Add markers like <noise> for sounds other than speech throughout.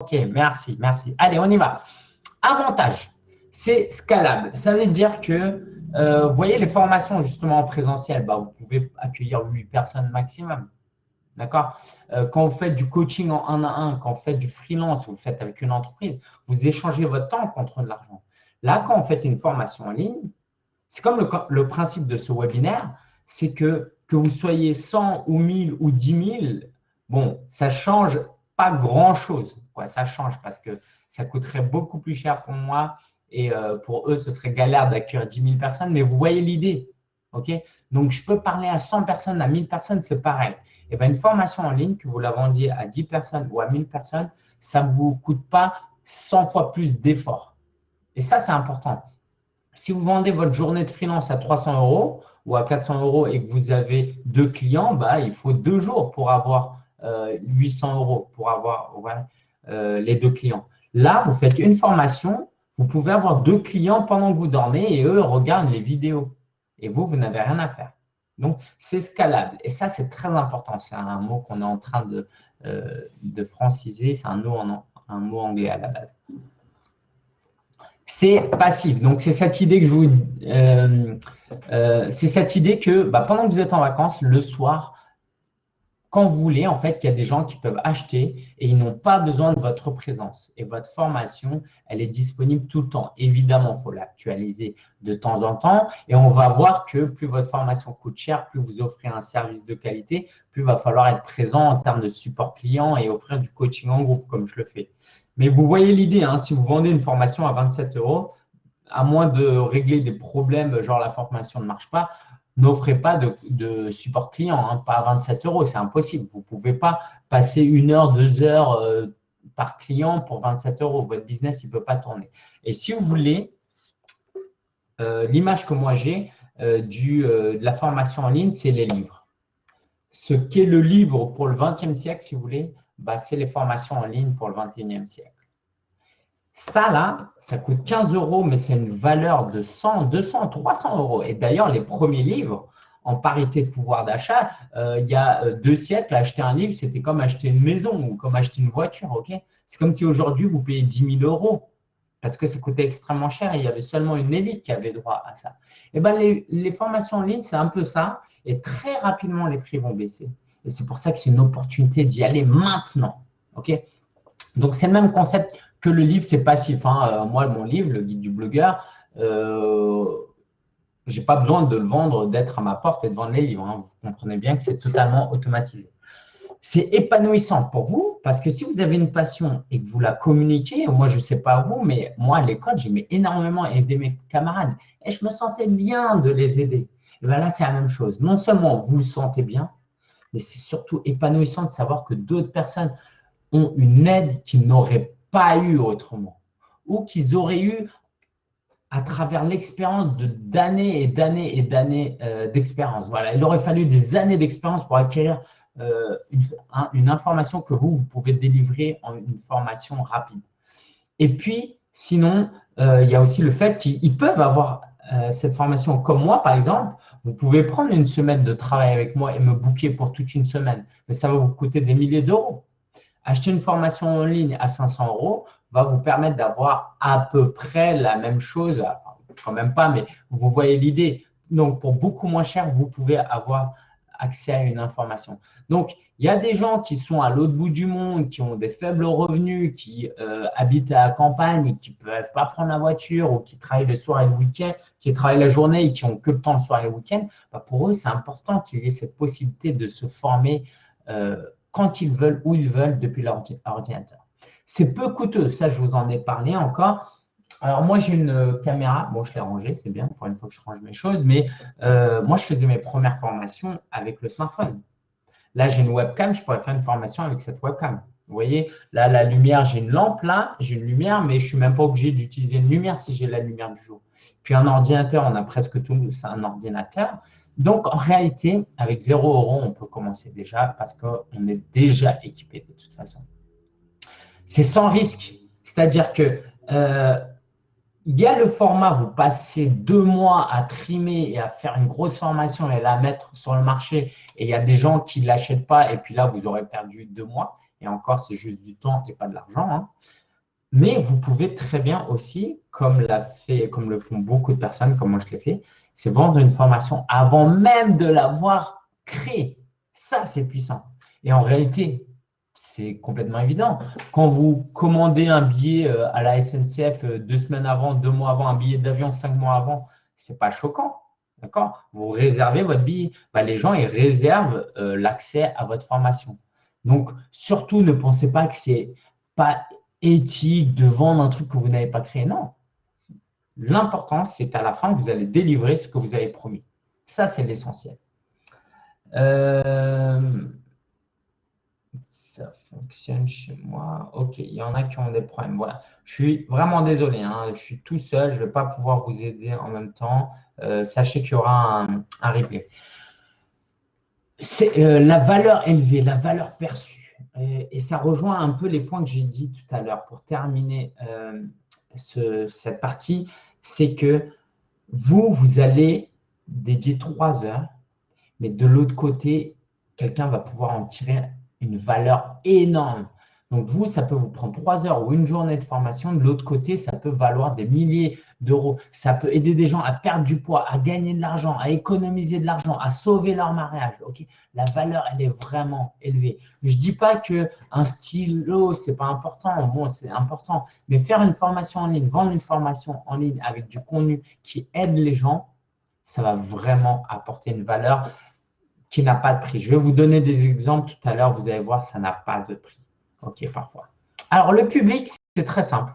Ok, merci, merci. Allez, on y va. Avantage, c'est scalable. Ça veut dire que, euh, vous voyez, les formations justement en présentiel, bah, vous pouvez accueillir 8 personnes maximum. D'accord? Euh, Quand vous faites du coaching en 1 à 1, quand vous faites du freelance, vous faites avec une entreprise, vous échangez votre temps contre de l'argent. Là, quand vous faites une formation en ligne, c'est comme le, principe de ce webinaire, c'est que que vous soyez 100 ou 1000 ou 10 000, bon, ça change pas grand-chose. Ça change parce que ça coûterait beaucoup plus cher pour moi et euh, pour eux, ce serait galère d'accueillir 10 000 personnes. Mais vous voyez l'idée. ok? Donc, je peux parler à 100 personnes, à 1000 personnes, c'est pareil. Et bien, une formation en ligne, que vous la vendiez à 10 personnes ou à 1000 personnes, ça ne vous coûte pas 100 fois plus d'efforts. Et ça, c'est important. Si vous vendez votre journée de freelance à 300 euros ou à 400 euros et que vous avez deux clients, bah, il faut deux jours pour avoir 800 euh, euros, pour avoir euh, les deux clients. Là, vous faites une formation, vous pouvez avoir deux clients pendant que vous dormez et eux regardent les vidéos. Et vous, vous n'avez rien à faire. Donc, c'est scalable. Et ça, c'est très important. C'est un mot qu'on est en train de, euh, franciser. C'est un, mot anglais à la base c'est passif. Donc, c'est cette idée que je vous, euh, c'est cette idée que bah, pendant que vous êtes en vacances, le soir, quand vous voulez, en fait, il y a des gens qui peuvent acheter et ils n'ont pas besoin de votre présence. Et votre formation, elle est disponible tout le temps. Évidemment, il faut l'actualiser de temps en temps. Et on va voir que plus votre formation coûte cher, plus vous offrez un service de qualité, plus il va falloir être présent en termes de support client et offrir du coaching en groupe, comme je le fais. Mais vous voyez l'idée, hein, si vous vendez une formation à 27 euros, à moins de régler des problèmes, genre la formation ne marche pas, n'offrez pas de, support client, hein, pas à 27 euros, c'est impossible. Vous ne pouvez pas passer une heure, deux heures euh, par client pour 27 euros. Votre business, il ne peut pas tourner. Et si vous voulez, euh, l'image que moi j'ai euh, de la formation en ligne, c'est les livres. Ce qu'est le livre pour le 20e siècle, si vous voulez, bah, c'est les formations en ligne pour le 21e siècle. Ça, là, ça coûte 15 euros, mais c'est une valeur de 100, 200, 300 euros. Et d'ailleurs, les premiers livres, en parité de pouvoir d'achat, euh, il y a euh, deux siècles, acheter un livre, c'était comme acheter une maison ou comme acheter une voiture. c'est comme si aujourd'hui, vous payez 10 000 euros parce que ça coûtait extrêmement cher et il y avait seulement une élite qui avait droit à ça. Et eh ben, les, les formations en ligne, c'est un peu ça. Et très rapidement, les prix vont baisser. Et c'est pour ça que c'est une opportunité d'y aller maintenant. ok? Donc, c'est le même concept que le livre, c'est passif. Hein. Euh, moi, mon livre, le guide du blogueur, euh, je n'ai pas besoin de le vendre, d'être à ma porte et de vendre les livres. Hein. Vous comprenez bien que c'est totalement automatisé. C'est épanouissant pour vous parce que si vous avez une passion et que vous la communiquez, moi, je ne sais pas vous, mais moi, à l'école, j'aimais énormément aider mes camarades et je me sentais bien de les aider. Et bien là, c'est la même chose. Non seulement vous vous sentez bien, mais c'est surtout épanouissant de savoir que d'autres personnes ont une aide qu'ils n'auraient pas eu autrement ou qu'ils auraient eu à travers l'expérience de d'années et d'années et d'années euh, d'expérience. Voilà, il aurait fallu des années d'expérience pour acquérir euh, une, information que vous, vous pouvez délivrer en une formation rapide. Et puis, sinon, euh, il y a aussi le fait qu'ils peuvent avoir cette formation comme moi, par exemple. Vous pouvez prendre une semaine de travail avec moi et me booker pour toute une semaine, mais ça va vous coûter des milliers d'euros. Acheter une formation en ligne à 500 euros va vous permettre d'avoir à peu près la même chose, quand même pas, mais vous voyez l'idée. Donc, pour beaucoup moins cher, vous pouvez avoir accès à une information. Donc, il y a des gens qui sont à l'autre bout du monde, qui ont des faibles revenus, qui euh, habitent à la campagne, qui ne peuvent pas prendre la voiture ou qui travaillent le soir et le week-end, qui travaillent la journée et qui n'ont que le temps le soir et le week-end. Bah, pour eux, c'est important qu'il y ait cette possibilité de se former euh, quand ils veulent, où ils veulent, depuis leur ordinateur. C'est peu coûteux, ça je vous en ai parlé encore. Alors moi j'ai une euh, caméra, bon je l'ai rangée, c'est bien pour une fois que je range mes choses, mais euh, moi je faisais mes premières formations avec le smartphone. Là j'ai une webcam, je pourrais faire une formation avec cette webcam. Vous voyez, là la lumière, j'ai une lampe là, j'ai une lumière, mais je ne suis même pas obligé d'utiliser une lumière si j'ai la lumière du jour. Puis un ordinateur, on a presque tout, c'est un ordinateur. Donc, en réalité, avec 0 euros, on peut commencer déjà parce qu'on est déjà équipé de toute façon. C'est sans risque. C'est-à-dire que euh, y a le format, vous passez deux mois à trimer et à faire une grosse formation et la mettre sur le marché et il y a des gens qui ne l'achètent pas et puis là, vous aurez perdu deux mois. Et encore, c'est juste du temps et pas de l'argent. Hein. Mais vous pouvez très bien aussi, comme, fait, comme le font beaucoup de personnes, comme moi je l'ai fait, c'est vendre une formation avant même de l'avoir créée. Ça, c'est puissant. Et en réalité, c'est complètement évident. Quand vous commandez un billet euh, à la SNCF euh, deux semaines avant, deux mois avant, un billet d'avion cinq mois avant, ce n'est pas choquant. D'accord? Vous réservez votre billet. Bah, les gens, ils réservent euh, l'accès à votre formation. Donc, surtout, ne pensez pas que c'est pas éthique de vendre un truc que vous n'avez pas créé. Non. L'important, c'est qu'à la fin, vous allez délivrer ce que vous avez promis. Ça, c'est l'essentiel. Euh, ça fonctionne chez moi. OK, il y en a qui ont des problèmes. Voilà. Je suis vraiment désolé. Hein. Je suis tout seul. Je ne vais pas pouvoir vous aider en même temps. Euh, sachez qu'il y aura un, replay. C'est euh, la valeur élevée, la valeur perçue. Et, ça rejoint un peu les points que j'ai dit tout à l'heure pour terminer euh, cette partie. C'est que vous, vous allez dédier trois heures, mais de l'autre côté, quelqu'un va pouvoir en tirer une valeur énorme. Donc, vous, ça peut vous prendre trois heures ou une journée de formation. De l'autre côté, ça peut valoir des milliers d'euros. Ça peut aider des gens à perdre du poids, à gagner de l'argent, à économiser de l'argent, à sauver leur mariage. La valeur, elle est vraiment élevée. Je ne dis pas qu'un stylo, ce n'est pas important. Bon, c'est important. Mais faire une formation en ligne, vendre une formation en ligne avec du contenu qui aide les gens, ça va vraiment apporter une valeur qui n'a pas de prix. Je vais vous donner des exemples tout à l'heure. Vous allez voir, ça n'a pas de prix. OK, parfois. Alors, le public, c'est très simple.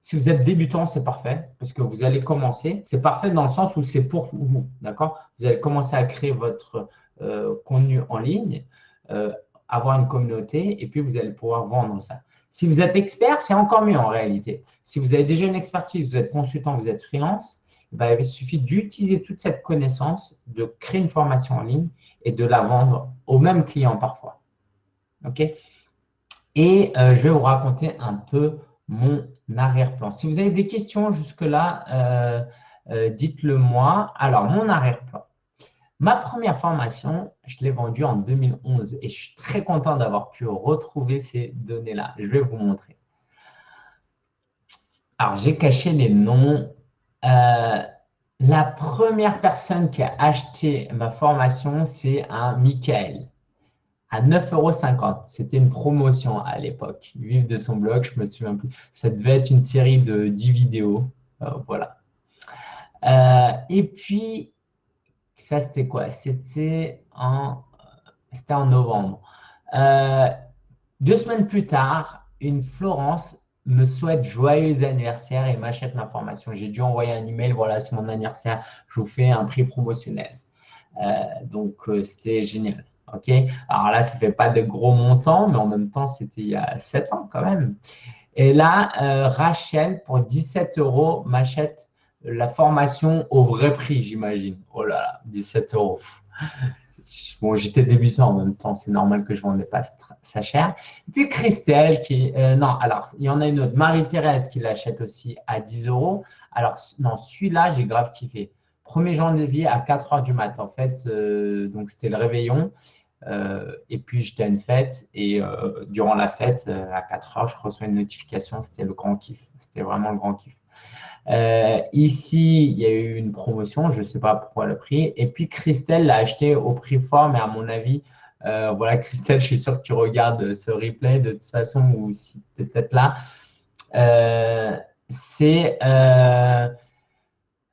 Si vous êtes débutant, c'est parfait parce que vous allez commencer. C'est parfait dans le sens où c'est pour vous, d'accord? Vous allez commencer à créer votre euh, contenu en ligne, euh, avoir une communauté et puis vous allez pouvoir vendre ça. Si vous êtes expert, c'est encore mieux en réalité. Si vous avez déjà une expertise, vous êtes consultant, vous êtes freelance, ben, il suffit d'utiliser toute cette connaissance, de créer une formation en ligne et de la vendre au même client parfois. OK? Et euh, je vais vous raconter un peu mon arrière-plan. Si vous avez des questions jusque-là, euh, euh, dites-le moi. Alors, mon arrière-plan. Ma première formation, je l'ai vendue en 2011 et je suis très content d'avoir pu retrouver ces données-là. Je vais vous montrer. Alors, j'ai caché les noms. la première personne qui a acheté ma formation, c'est un Michael à 9,50 euros. C'était une promotion à l'époque. Vive de son blog, je me souviens plus. Ça devait être une série de 10 vidéos. Euh, voilà. Euh, et puis, ça, c'était quoi? C'était en, en novembre. Euh, deux semaines plus tard, une Florence me souhaite joyeux anniversaire et m'achète ma formation. J'ai dû envoyer un email, voilà, c'est mon anniversaire, je vous fais un prix promotionnel. donc, c'était génial. OK Alors là, ça ne fait pas de gros montants, mais en même temps, c'était il y a 7 ans quand même. Et là, euh, Rachel, pour 17 euros, m'achète la formation au vrai prix, j'imagine. Oh là là, 17 euros. <laughs> Bon, j'étais débutant en même temps, c'est normal que je ne vendais pas ça cher. Puis Christelle, qui euh, non, alors, il y en a une autre, Marie-Thérèse, qui l'achète aussi à 10 euros. Alors, non, celui-là, j'ai grave kiffé. 1er janvier à 4 heures du mat, en fait, euh, donc c'était le réveillon. Euh, et puis, j'étais à une fête et euh, durant la fête, à 4 heures, je reçois une notification. C'était le grand kiff. C'était vraiment le grand kiff. ici, il y a eu une promotion. Je ne sais pas pourquoi le prix. Et puis, Christelle l'a acheté au prix fort, mais à mon avis, voilà, <laughs> Christelle, je suis sûr que tu regardes ce replay de toute façon ou si tu es peut-être là.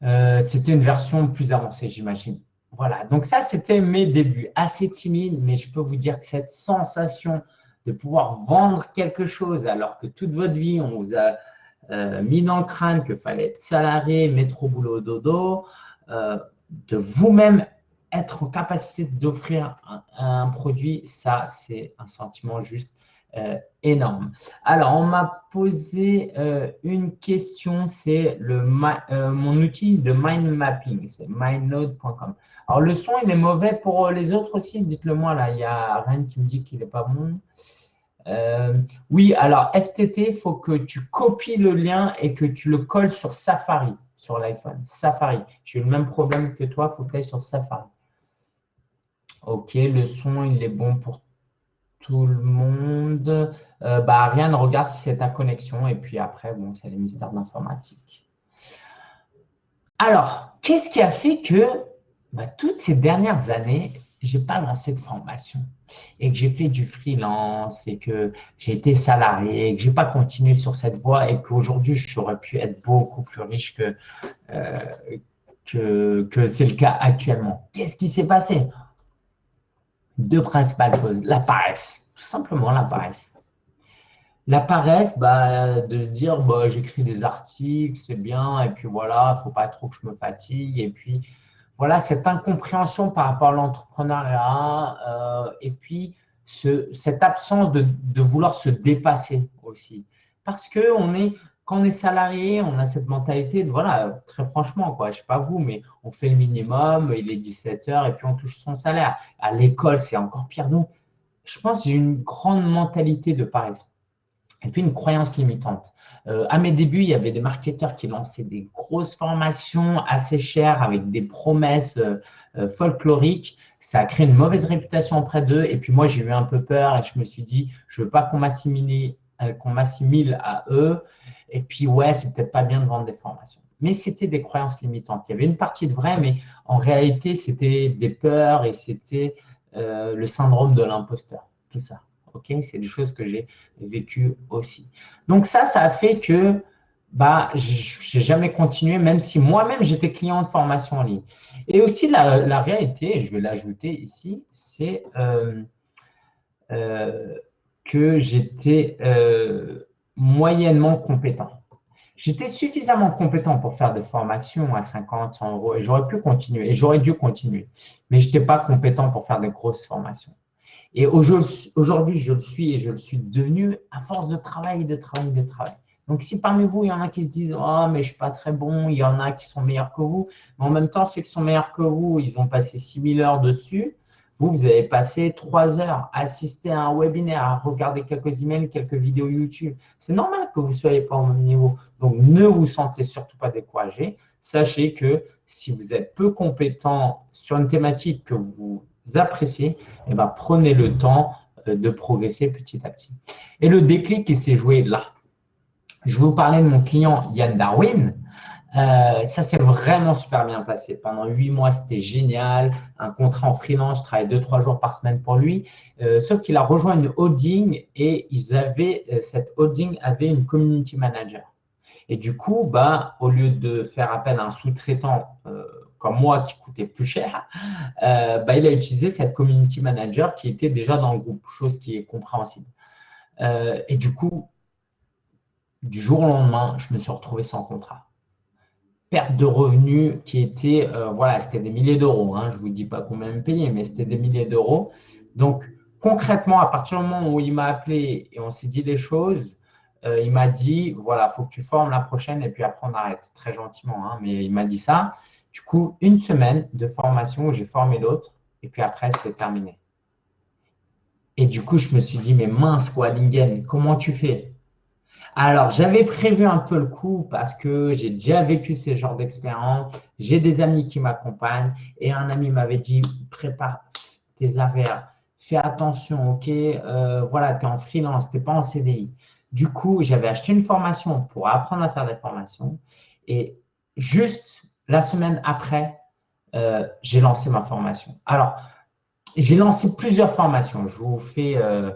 C'était une version plus avancée, j'imagine. Voilà, donc ça, c'était mes débuts, assez timides, mais je peux vous dire que cette sensation de pouvoir vendre quelque chose alors que toute votre vie, on vous a euh, mis dans le crâne qu'il fallait être salarié, au boulot dodo, euh, de vous-même être en capacité d'offrir un, produit, ça, c'est un sentiment juste euh, énorme. Alors, on m'a posé euh, une question, c'est euh, mon outil de mind mapping, c'est mindnode.com. Alors, le son, il est mauvais pour les autres aussi, dites-le moi là, il y a rien qui me dit qu'il n'est pas bon. oui, alors FTT, il faut que tu copies le lien et que tu le colles sur Safari, sur l'iPhone. Safari. J'ai le même problème que toi, il faut que tu ailles sur Safari. Ok, le son, il est bon pour tout le monde. Euh, bah, regarde si c'est ta connexion. Et puis après, c'est les mystères d'informatique. Alors, qu'est-ce qui a fait que bah, toutes ces dernières années, je n'ai pas lancé de formation et que j'ai fait du freelance et que j'ai été salarié et que je n'ai pas continué sur cette voie et qu'aujourd'hui, j'aurais pu être beaucoup plus riche que, euh, que, que c'est le cas actuellement? Qu'est-ce qui s'est passé? Deux principales choses. La paresse, tout simplement la paresse. La paresse, bah, de se dire, bah, j'écris des articles, c'est bien, et puis voilà, il ne faut pas trop que je me fatigue, et puis voilà, cette incompréhension par rapport à l'entrepreneuriat euh, et puis cette absence de, vouloir se dépasser aussi. Parce que on est, quand on est salarié, on a cette mentalité de, voilà, très franchement, quoi, je sais pas vous, mais on fait le minimum, il est 17 heures et puis on touche son salaire. À l'école, c'est encore pire. Donc, je pense j'ai une grande mentalité de paresse. Et puis une croyance limitante. Euh, à mes débuts, il y avait des marketeurs qui lançaient des grosses formations assez chères avec des promesses euh, euh, folkloriques. Ça a créé une mauvaise réputation auprès d'eux. Et puis moi, j'ai eu un peu peur et je me suis dit, je ne veux pas qu'on m'assimile qu'on m'assimile à eux. Et puis, ouais, c'est peut-être pas bien de vendre des formations. Mais c'était des croyances limitantes. Il y avait une partie de vrai, mais en réalité, c'était des peurs et c'était le syndrome de l'imposteur, tout ça. Ok, c'est des choses que j'ai vécues aussi. Donc ça, ça a fait que bah, je n'ai jamais continué, même si moi-même j'étais client de formation en ligne. Et aussi la, réalité, je vais l'ajouter ici, c'est euh, euh, que j'étais euh, moyennement compétent. J'étais suffisamment compétent pour faire des formations à 50, 100 euros et j'aurais pu continuer et j'aurais dû continuer. Mais je n'étais pas compétent pour faire des grosses formations. Et aujourd'hui, je le suis et je le suis devenu à force de travail, de travail, de travail. Donc, si parmi vous, il y en a qui se disent « Oh, mais je ne suis pas très bon », il y en a qui sont meilleurs que vous. Mais en même temps, ceux qui sont meilleurs que vous, ils ont passé 6000 heures dessus. Vous, vous avez passé 3 heures à assister à un webinaire, à regarder quelques emails, quelques vidéos YouTube. C'est normal que vous ne soyez pas au même niveau. Donc, ne vous sentez surtout pas découragé. Sachez que si vous êtes peu compétent sur une thématique que vous appréciez, eh ben, prenez le temps euh, de progresser petit à petit. Et le déclic qui s'est joué là. Je vous parler de mon client Yann Darwin. Euh, ça s'est vraiment super bien passé. Pendant huit mois, c'était génial. Un contrat en freelance, je travaillais deux, trois jours par semaine pour lui. Euh, sauf qu'il a rejoint une holding et ils avaient, cette holding avait une community manager. Et du coup, bah, au lieu de faire appel à un sous-traitant comme moi qui coûtait plus cher, euh, bah, il a utilisé cette community manager qui était déjà dans le groupe, chose qui est compréhensible. Euh, et du coup, du jour au lendemain, je me suis retrouvé sans contrat. Perte de revenus qui était, euh, voilà, c'était des milliers d'euros. Hein, je ne vous dis pas combien me payer, mais c'était des milliers d'euros. Donc, concrètement, à partir du moment où il m'a appelé et on s'est dit des choses, il m'a dit, voilà, il faut que tu formes la prochaine et puis après on arrête, très gentiment, hein, mais il m'a dit ça. Du coup, une semaine de formation où j'ai formé l'autre, et puis après, c'était terminé. Et du coup, je me suis dit, mais mince, quoi, comment tu fais? Alors, j'avais prévu un peu le coup parce que j'ai déjà vécu ces genres d'expérience. J'ai des amis qui m'accompagnent et un ami m'avait dit, prépare tes affaires, fais attention, ok euh, Voilà, tu es en freelance, tu n'es pas en CDI. Du coup, j'avais acheté une formation pour apprendre à faire des formations et juste la semaine après, euh, j'ai lancé ma formation. Alors, j'ai lancé plusieurs formations. Je vous fais, euh,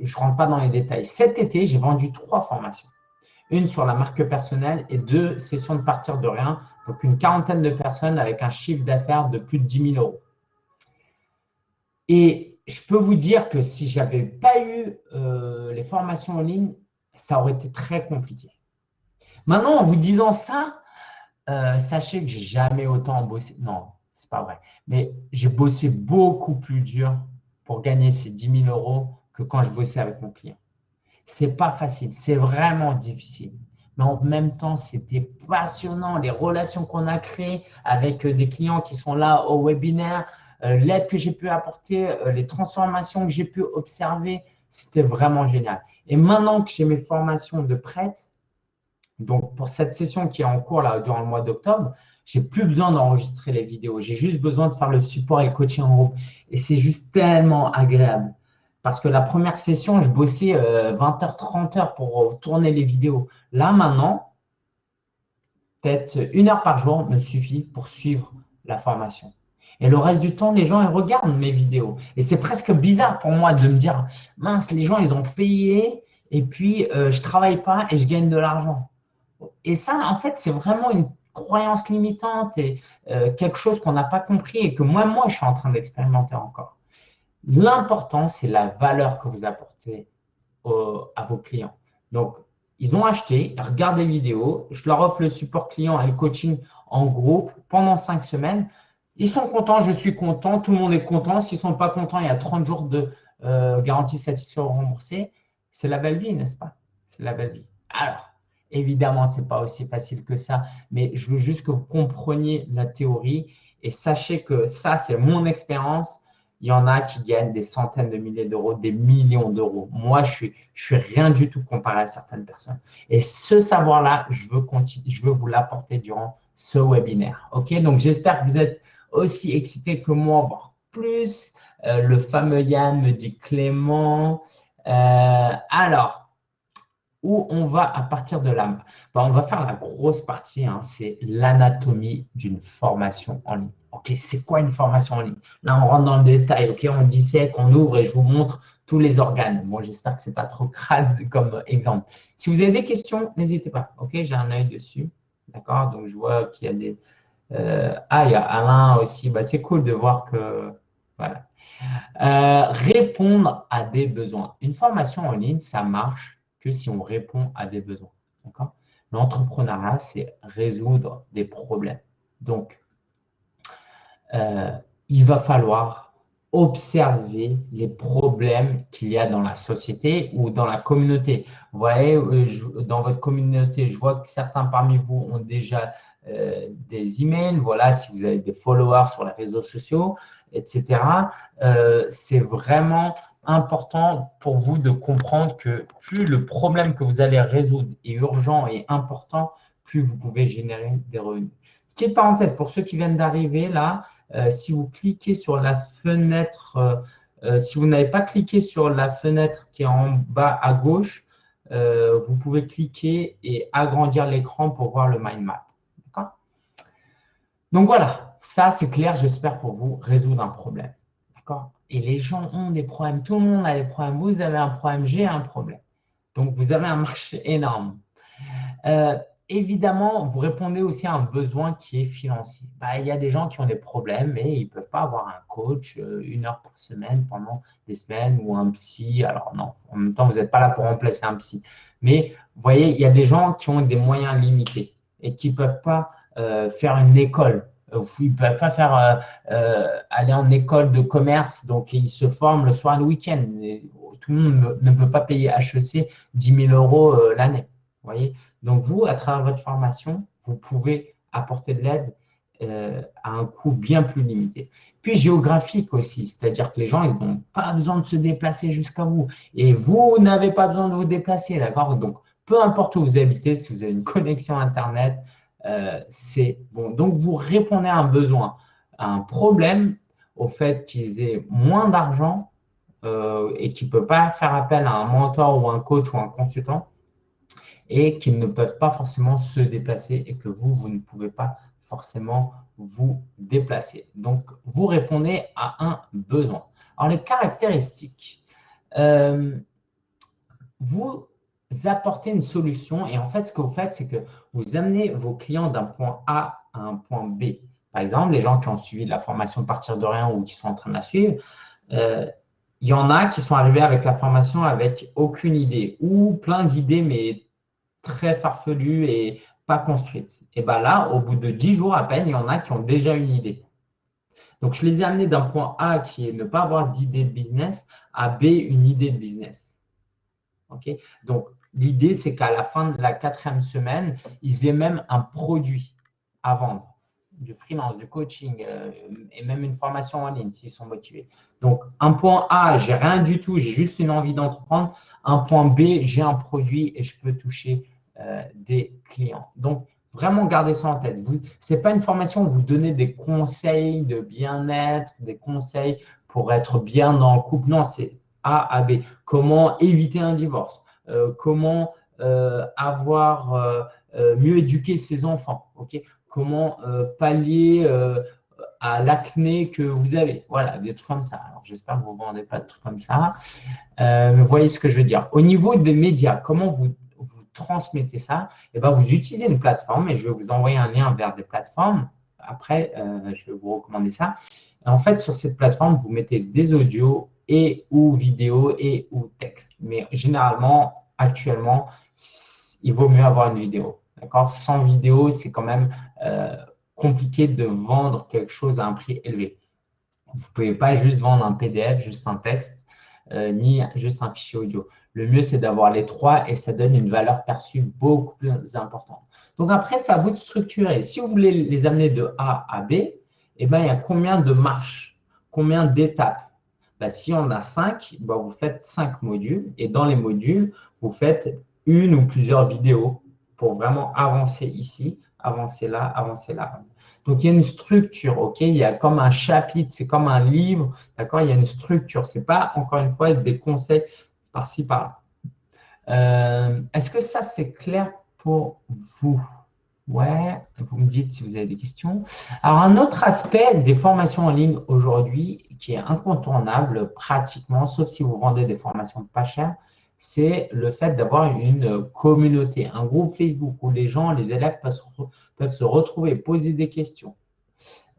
je ne rentre pas dans les détails. Cet été, j'ai vendu trois formations. Une sur la marque personnelle et deux sessions de partir de rien. Donc, une quarantaine de personnes avec un chiffre d'affaires de plus de 10 000 euros. Et je peux vous dire que si je n'avais pas eu les formations en ligne, ça aurait été très compliqué. Maintenant, en vous disant ça, euh, sachez que j'ai jamais autant bossé. Non, c'est pas vrai. Mais j'ai bossé beaucoup plus dur pour gagner ces 10 000 euros que quand je bossais avec mon client. C'est pas facile, c'est vraiment difficile. Mais en même temps, c'était passionnant. Les relations qu'on a créées avec euh, des clients qui sont là au webinaire, euh, l'aide que j'ai pu apporter, les transformations que j'ai pu observer, c'était vraiment génial. Et maintenant que j'ai mes formations de prête, donc, pour cette session qui est en cours là, durant le mois d'octobre, j'ai plus besoin d'enregistrer les vidéos. J'ai juste besoin de faire le support et le coaching en groupe. Et c'est juste tellement agréable. Parce que la première session, je bossais 20h, 30h pour tourner les vidéos. Là, maintenant, peut-être une heure par jour me suffit pour suivre la formation. Et le reste du temps, les gens ils regardent mes vidéos. Et c'est presque bizarre pour moi de me dire, mince, les gens, ils ont payé et puis euh, je ne travaille pas et je gagne de l'argent. Et ça, en fait, c'est vraiment une croyance limitante et euh, quelque chose qu'on n'a pas compris et que moi, moi, je suis en train d'expérimenter encore. L'important, c'est la valeur que vous apportez à vos clients. Donc, ils ont acheté, regardent les vidéos, je leur offre le support client et le coaching en groupe pendant cinq semaines. Ils sont contents, je suis content, tout le monde est content. S'ils ne sont pas contents, il y a 30 jours de euh, garantie satisfait ou remboursé. C'est la belle vie, n'est-ce pas? C'est la belle vie. Alors, évidemment, ce n'est pas aussi facile que ça, mais je veux juste que vous compreniez la théorie et sachez que ça, c'est mon expérience. Il y en a qui gagnent des centaines de milliers d'euros, des millions d'euros. Moi, je suis, je suis rien du tout comparé à certaines personnes. Et ce savoir-là, je veux, je veux vous l'apporter durant ce webinaire. OK? Donc, j'espère que vous êtes aussi excité que moi, voire plus. Euh, le fameux Yann me dit Clément. Euh, alors, où on va à partir de là ben, On va faire la grosse partie, hein, c'est l'anatomie d'une formation en ligne. Ok, c'est quoi une formation en ligne? Là, on rentre dans le détail, ok? On dissèque, on ouvre et je vous montre tous les organes. Bon, j'espère que ce n'est pas trop <laughs> crade comme exemple. Si vous avez des questions, n'hésitez pas. Ok, j'ai un œil dessus. D'accord? Donc, je vois qu'il y a des, euh, ah, il y a Alain aussi. Bah, c'est cool de voir que… Voilà. Euh, répondre à des besoins. Une formation en ligne, ça marche si on répond à des besoins. L'entrepreneuriat, c'est résoudre des problèmes. Donc, euh, il va falloir observer les problèmes qu'il y a dans la société ou dans la communauté. Vous voyez, dans votre communauté, je vois que certains parmi vous ont déjà euh, des emails, voilà, si vous avez des followers sur les réseaux sociaux, etc. Euh, c'est vraiment important pour vous de comprendre que plus le problème que vous allez résoudre est urgent et important, plus vous pouvez générer des revenus. Petite parenthèse, pour ceux qui viennent d'arriver là, euh, si vous cliquez sur la fenêtre, si vous n'avez pas cliqué sur la fenêtre qui est en bas à gauche, vous pouvez cliquer et agrandir l'écran pour voir le mind map. Donc voilà, ça c'est clair, j'espère pour vous résoudre un problème. Et les gens ont des problèmes, tout le monde a des problèmes. Vous avez un problème, j'ai un problème. Donc vous avez un marché énorme. Euh, évidemment, vous répondez aussi à un besoin qui est financier. Bah, il y a des gens qui ont des problèmes et ils ne peuvent pas avoir un coach euh, une heure par semaine pendant des semaines ou un psy. Alors non, en même temps, vous n'êtes pas là pour remplacer un psy. Mais vous voyez, il y a des gens qui ont des moyens limités et qui ne peuvent pas euh, faire une école. Euh, ils ne peuvent pas faire, euh, aller en école de commerce, donc ils se forment le soir et le week-end. Tout le monde ne peut pas payer HEC 10 000 euros l'année. voyez Donc vous, à travers votre formation, vous pouvez apporter de l'aide à un coût bien plus limité. Puis géographique aussi, c'est-à-dire que les gens n'ont pas besoin de se déplacer jusqu'à vous. Et vous n'avez pas besoin de vous déplacer, d'accord? Donc, peu importe où vous habitez, si vous avez une connexion Internet, euh, c'est bon. Donc, vous répondez à un besoin, à un problème, au fait qu'ils aient moins d'argent euh, et qu'ils ne peuvent pas faire appel à un mentor ou un coach ou un consultant et qu'ils ne peuvent pas forcément se déplacer et que vous, vous ne pouvez pas forcément vous déplacer. Donc, vous répondez à un besoin. Alors, les caractéristiques. Euh, vous apporter une solution. Et en fait, ce que vous faites, c'est que vous amenez vos clients d'un point A à un point B. Par exemple, les gens qui ont suivi la formation Partir de rien ou qui sont en train de la suivre, euh, il y en a qui sont arrivés avec la formation avec aucune idée ou plein d'idées, mais très farfelues et pas construites. Et bien là, au bout de 10 jours à peine, il y en a qui ont déjà une idée. Donc, je les ai amenés d'un point A qui est ne pas avoir d'idée de business à B, une idée de business. Donc, l'idée, c'est qu'à la fin de la quatrième semaine, ils aient même un produit à vendre, du freelance, du coaching euh, et même une formation en ligne s'ils sont motivés. Donc, un point A, j'ai rien du tout, j'ai juste une envie d'entreprendre. Un point B, j'ai un produit et je peux toucher euh, des clients. Donc, vraiment gardez ça en tête. Ce n'est pas une formation où vous donnez des conseils de bien-être, des conseils pour être bien dans le couple. Non, c'est A à B. Comment éviter un divorce? Comment avoir mieux éduquer ses enfants ok? Comment pallier à l'acné que vous avez. Voilà, des trucs comme ça. Alors, j'espère que vous ne vendez pas de trucs comme ça. Euh, vous voyez ce que je veux dire. Au niveau des médias, comment vous, vous transmettez ça? Eh bien, vous utilisez une plateforme et je vais vous envoyer un lien vers des plateformes. Après, euh, je vais vous recommander ça. en fait, sur cette plateforme, vous mettez des audios et ou vidéos et ou texte. Mais généralement, actuellement, il vaut mieux avoir une vidéo. D'accord? Sans vidéo, c'est quand même... Euh, compliqué de vendre quelque chose à un prix élevé. Vous ne pouvez pas juste vendre un PDF, juste un texte, euh, ni juste un fichier audio. Le mieux, c'est d'avoir les trois et ça donne une valeur perçue beaucoup plus importante. Donc après, c'est à vous de structurer. Si vous voulez les amener de A à B, eh ben, il y a combien de marches, combien d'étapes? Ben, Si on a cinq, ben, vous faites cinq modules et dans les modules, vous faites une ou plusieurs vidéos pour vraiment avancer ici avancer là, avancer là. Donc, il y a une structure, OK? Il y a comme un chapitre, c'est comme un livre, d'accord? Il y a une structure. Ce n'est pas, encore une fois, des conseils par-ci, par-là. Euh, est-ce que ça, c'est clair pour vous? Ouais, vous me dites si vous avez des questions. Alors, un autre aspect des formations en ligne aujourd'hui qui est incontournable pratiquement, sauf si vous vendez des formations pas chères, c'est le fait d'avoir une communauté, un groupe Facebook où les gens, les élèves peuvent se, retrouver, poser des questions.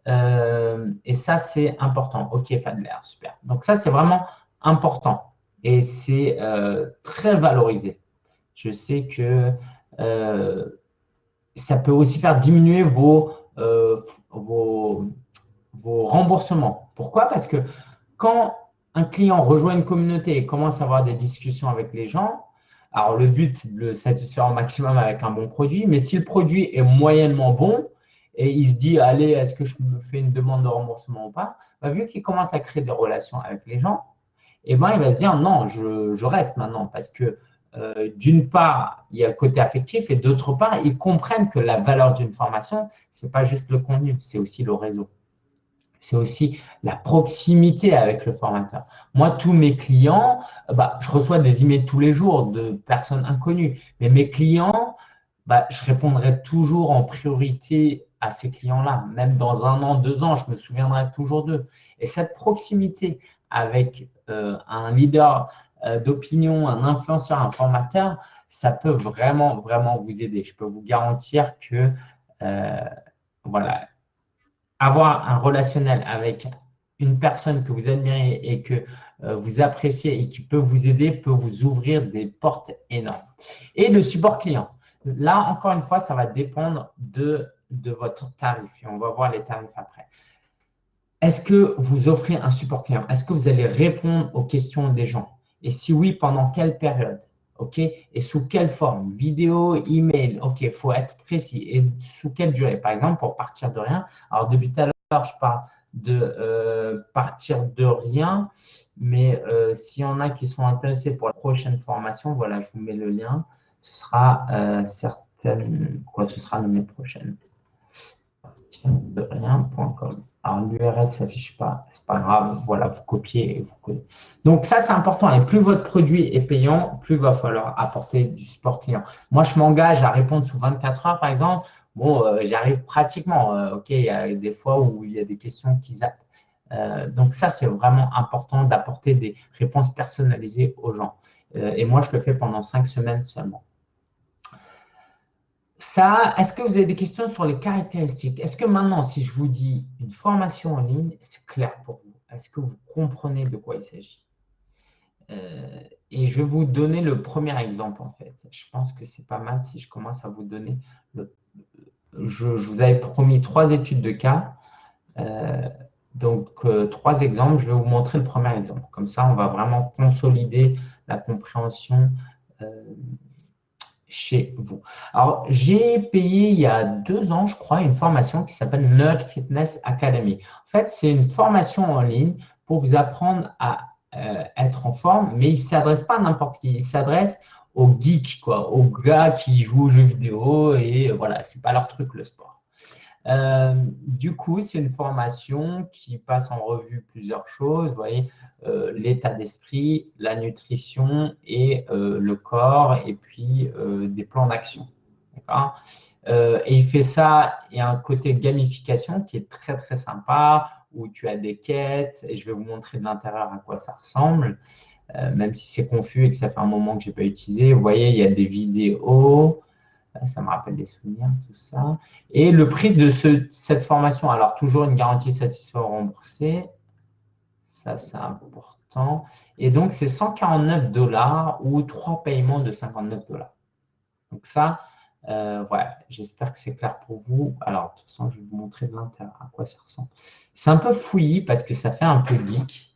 Euh, et ça, c'est important. Ok, Fadler, super. Donc ça, c'est vraiment important et c'est euh, très valorisé. Je sais que euh, ça peut aussi faire diminuer vos, vos remboursements. Pourquoi? Parce que quand un client rejoint une communauté et commence à avoir des discussions avec les gens, alors le but, c'est de le satisfaire au maximum avec un bon produit, mais si le produit est moyennement bon et il se dit, allez, est-ce que je me fais une demande de remboursement ou pas, bah, vu qu'il commence à créer des relations avec les gens, eh ben, il va se dire, non, je, reste maintenant parce que euh, d'une part, il y a le côté affectif et d'autre part, ils comprennent que la valeur d'une formation, ce n'est pas juste le contenu, c'est aussi le réseau c'est aussi la proximité avec le formateur. Moi, tous mes clients, bah, je reçois des emails tous les jours de personnes inconnues, mais mes clients, bah, je répondrai toujours en priorité à ces clients-là. Même dans un an, deux ans, je me souviendrai toujours d'eux. Et cette proximité avec euh, un leader d'opinion, un influenceur, un formateur, ça peut vraiment, vraiment vous aider. Je peux vous garantir que, euh, voilà, avoir un relationnel avec une personne que vous admirez et que euh, vous appréciez et qui peut vous aider, peut vous ouvrir des portes énormes. Et le support client. Là, encore une fois, ça va dépendre de, de votre tarif. Et on va voir les tarifs après. Est-ce que vous offrez un support client? Est-ce que vous allez répondre aux questions des gens? Et si oui, pendant quelle période OK? Et sous quelle forme? Vidéo, email, OK, il faut être précis. Et sous quelle durée? Par exemple, pour partir de rien. Alors, depuis tout à l'heure, je parle de euh, partir de rien, mais euh, s'il y en a qui sont intéressés pour la prochaine formation, voilà, je vous mets le lien. Ce sera euh, quoi, ce sera l'année prochaine. De rien.com. Alors, l'URL ne s'affiche pas, c'est pas grave. Voilà, vous copiez et vous collez. Donc, ça, c'est important. Et plus votre produit est payant, plus il va falloir apporter du support client. Moi, je m'engage à répondre sous 24 heures, par exemple. Bon, euh, j'arrive pratiquement. Euh, OK, il y a des fois où il y a des questions qui zappent. Euh, donc, ça, c'est vraiment important d'apporter des réponses personnalisées aux gens. et moi, je le fais pendant cinq semaines seulement. Ça, est-ce que vous avez des questions sur les caractéristiques? Est-ce que maintenant, si je vous dis une formation en ligne, c'est clair pour vous? Est-ce que vous comprenez de quoi il s'agit? Euh, Et je vais vous donner le premier exemple, en fait. Je pense que c'est pas mal si je commence à vous donner… Le, je, vous avais promis trois études de cas. Euh, donc, euh, trois exemples. Je vais vous montrer le premier exemple. Comme ça, on va vraiment consolider la compréhension chez vous. Alors, j'ai payé il y a deux ans, je crois, une formation qui s'appelle Nerd Fitness Academy. En fait, c'est une formation en ligne pour vous apprendre à euh, être en forme, mais il ne s'adresse pas à n'importe qui. Il s'adresse aux geeks, quoi, aux gars qui jouent aux jeux vidéo et voilà, ce n'est pas leur truc, le sport. Euh, du coup, c'est une formation qui passe en revue plusieurs choses. Vous voyez, euh, l'état d'esprit, la nutrition et euh, le corps, et puis des plans d'action. et il fait ça, il y a un côté gamification qui est très, très sympa, où tu as des quêtes, et je vais vous montrer de l'intérieur à quoi ça ressemble. même si c'est confus et que ça fait un moment que je n'ai pas utilisé. Vous voyez, il y a des vidéos, ça me rappelle des souvenirs, tout ça. Et le prix de cette formation, alors toujours une garantie satisfait remboursée. Ça, c'est important. Et donc, c'est 149 dollars ou trois paiements de 59 dollars. Donc ça, euh, j'espère que c'est clair pour vous. Alors, de toute façon, je vais vous montrer de l'intérieur à quoi ça ressemble. C'est un peu fouillis parce que ça fait un peu geek.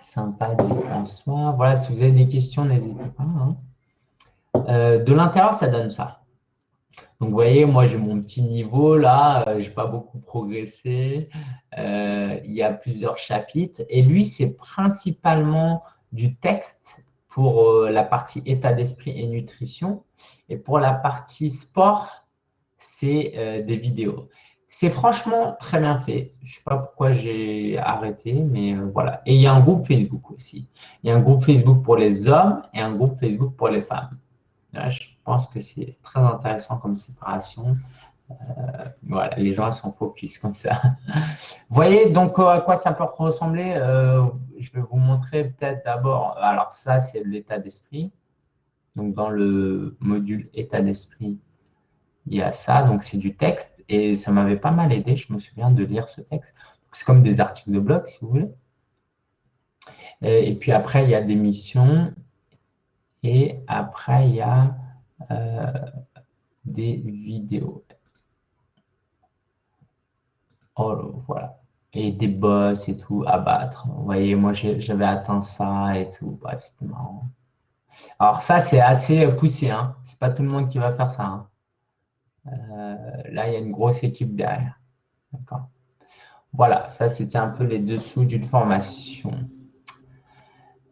Sympa, François. Voilà, si vous avez des questions, n'hésitez pas. Hein. Euh, de l'intérieur, ça donne ça. Donc, vous voyez, moi, j'ai mon petit niveau là, euh, je n'ai pas beaucoup progressé. Euh, il y a plusieurs chapitres. Et lui, c'est principalement du texte pour la partie état d'esprit et nutrition. Et pour la partie sport, c'est des vidéos. C'est franchement très bien fait. Je ne sais pas pourquoi j'ai arrêté, mais voilà. Et il y a un groupe Facebook aussi. Il y a un groupe Facebook pour les hommes et un groupe Facebook pour les femmes je pense que c'est très intéressant comme séparation. Euh, voilà, les gens s'en focus comme ça. Vous <laughs> voyez donc à quoi ça peut ressembler euh, Je vais vous montrer peut-être d'abord. Alors ça, c'est l'état d'esprit. Donc dans le module état d'esprit, il y a ça. Donc c'est du texte et ça m'avait pas mal aidé. Je me souviens de lire ce texte. C'est comme des articles de blog, si vous voulez. Et puis après, il y a des missions et après, il y a euh, des vidéos. Oh, voilà. Et des boss et tout à battre. Vous voyez, moi, j'avais atteint ça et tout. Bref, c'était marrant. Alors ça, c'est assez poussé. Hein. Ce n'est pas tout le monde qui va faire ça. Hein. Euh, là, il y a une grosse équipe derrière. D'accord Voilà, ça, c'était un peu les dessous d'une formation.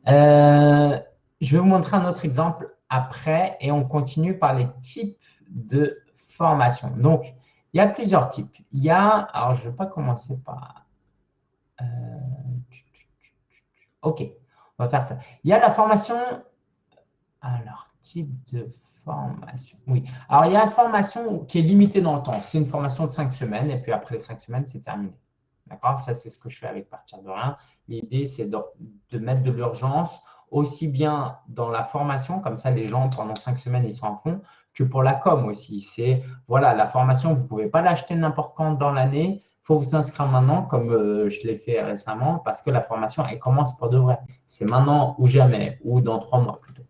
Euh, je vais vous montrer un autre exemple après et on continue par les types de formation. Donc, il y a plusieurs types. Il y a, alors je ne vais pas commencer par… Euh, ok, on va faire ça. Il y a la formation, alors type de formation, oui. Alors, il y a la formation qui est limitée dans le temps. C'est une formation de cinq semaines et puis après les cinq semaines, c'est terminé. D'accord? Ça, c'est ce que je fais avec Partir de rien. L'idée, c'est de, mettre de l'urgence aussi bien dans la formation, comme ça les gens pendant cinq semaines ils sont en fond, que pour la com aussi. C'est voilà, la formation, vous ne pouvez pas l'acheter n'importe quand dans l'année, il faut vous inscrire maintenant, comme euh, je l'ai fait récemment, parce que la formation, elle commence pour de vrai. C'est maintenant ou jamais, ou dans trois mois plutôt.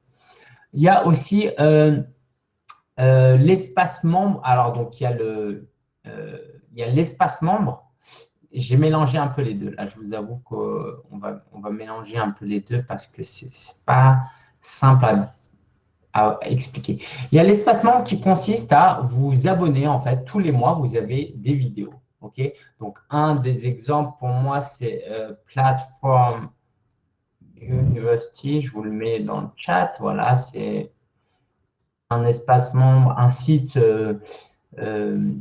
Il y a aussi euh, euh, l'espace membre. Alors, donc, il y a l'espace membre j'ai mélangé un peu les deux. Là, je vous avoue qu'on va, on va mélanger un peu les deux parce que ce n'est pas simple à, expliquer. Il y a l'espacement qui consiste à vous abonner. En fait, tous les mois, vous avez des vidéos. Donc, un des exemples pour moi, c'est euh, Platform University. Je vous le mets dans le chat. Voilà, c'est un espace membre, un site euh, euh,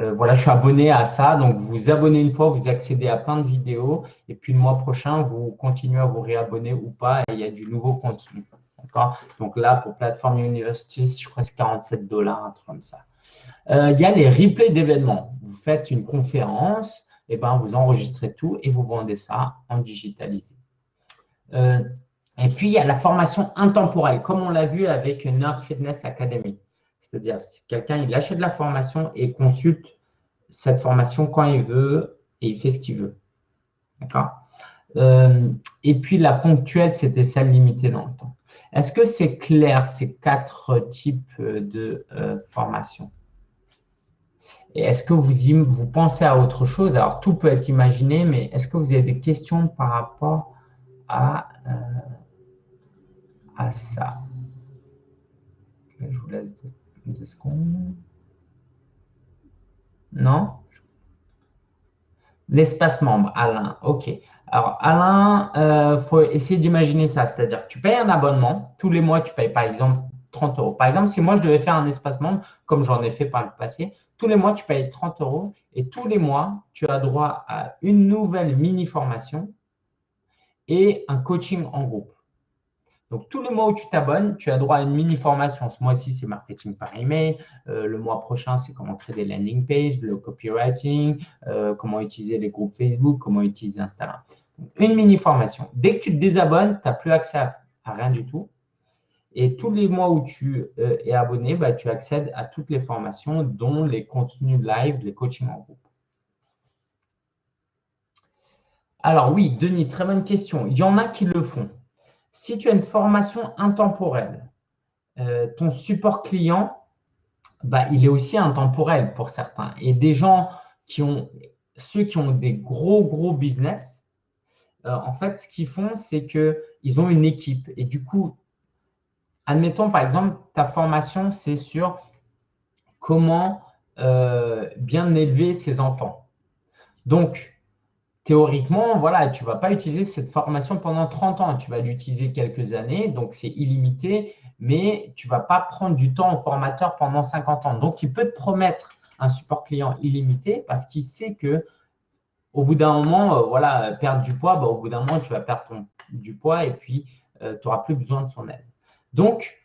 euh, voilà, je suis abonné à ça. Donc, vous vous abonnez une fois, vous accédez à plein de vidéos. Et puis, le mois prochain, vous continuez à vous réabonner ou pas. Et il y a du nouveau contenu. Donc là, pour Platform University, je crois que c'est 47 dollars, un truc comme ça. Euh, il y a les replays d'événements. Vous faites une conférence, et ben, vous enregistrez tout et vous vendez ça en digitalisé. Euh, et puis, il y a la formation intemporelle, comme on l'a vu avec Nerd Fitness Academy. C'est-à-dire, si quelqu'un il achète la formation et consulte cette formation quand il veut et il fait ce qu'il veut. D'accord? Euh, Et puis, la ponctuelle, c'était celle limitée dans le temps. Est-ce que c'est clair, ces quatre types de euh, formation Et est-ce que vous, vous pensez à autre chose? Alors, tout peut être imaginé, mais est-ce que vous avez des questions par rapport à, euh, à ça? Je vous laisse Non? L'espace membre, Alain. OK. Alors, Alain, il euh, faut essayer d'imaginer ça. C'est-à-dire que tu payes un abonnement. Tous les mois, tu payes par exemple 30 euros. Par exemple, si moi, je devais faire un espace membre, comme j'en ai fait par le passé, tous les mois, tu payes 30 euros et tous les mois, tu as droit à une nouvelle mini-formation et un coaching en groupe. Donc, tous les mois où tu t'abonnes, tu as droit à une mini-formation. Ce mois-ci, c'est marketing par email. Euh, le mois prochain, c'est comment créer des landing pages, le copywriting, euh, comment utiliser les groupes Facebook, comment utiliser Instagram. une mini-formation. Dès que tu te désabonnes, tu n'as plus accès à, rien du tout. Et tous les mois où tu euh, es abonné, bah, tu accèdes à toutes les formations, dont les contenus live, les coachings en groupe. Alors oui, Denis, très bonne question. Il y en a qui le font. Si tu as une formation intemporelle, euh, ton support client, bah, il est aussi intemporel pour certains. Et des gens qui ont, ceux qui ont des gros, gros business, euh, en fait, ce qu'ils font, c'est qu'ils ont une équipe. Et du coup, admettons par exemple, ta formation, c'est sur comment euh, bien élever ses enfants. Donc, théoriquement, voilà, tu ne vas pas utiliser cette formation pendant 30 ans. Tu vas l'utiliser quelques années, donc c'est illimité, mais tu ne vas pas prendre du temps au formateur pendant 50 ans. Donc, il peut te promettre un support client illimité parce qu'il sait que au bout d'un moment, euh, voilà, perdre du poids, bah, au bout d'un moment, tu vas perdre du poids et puis euh, tu n'auras plus besoin de son aide. Donc,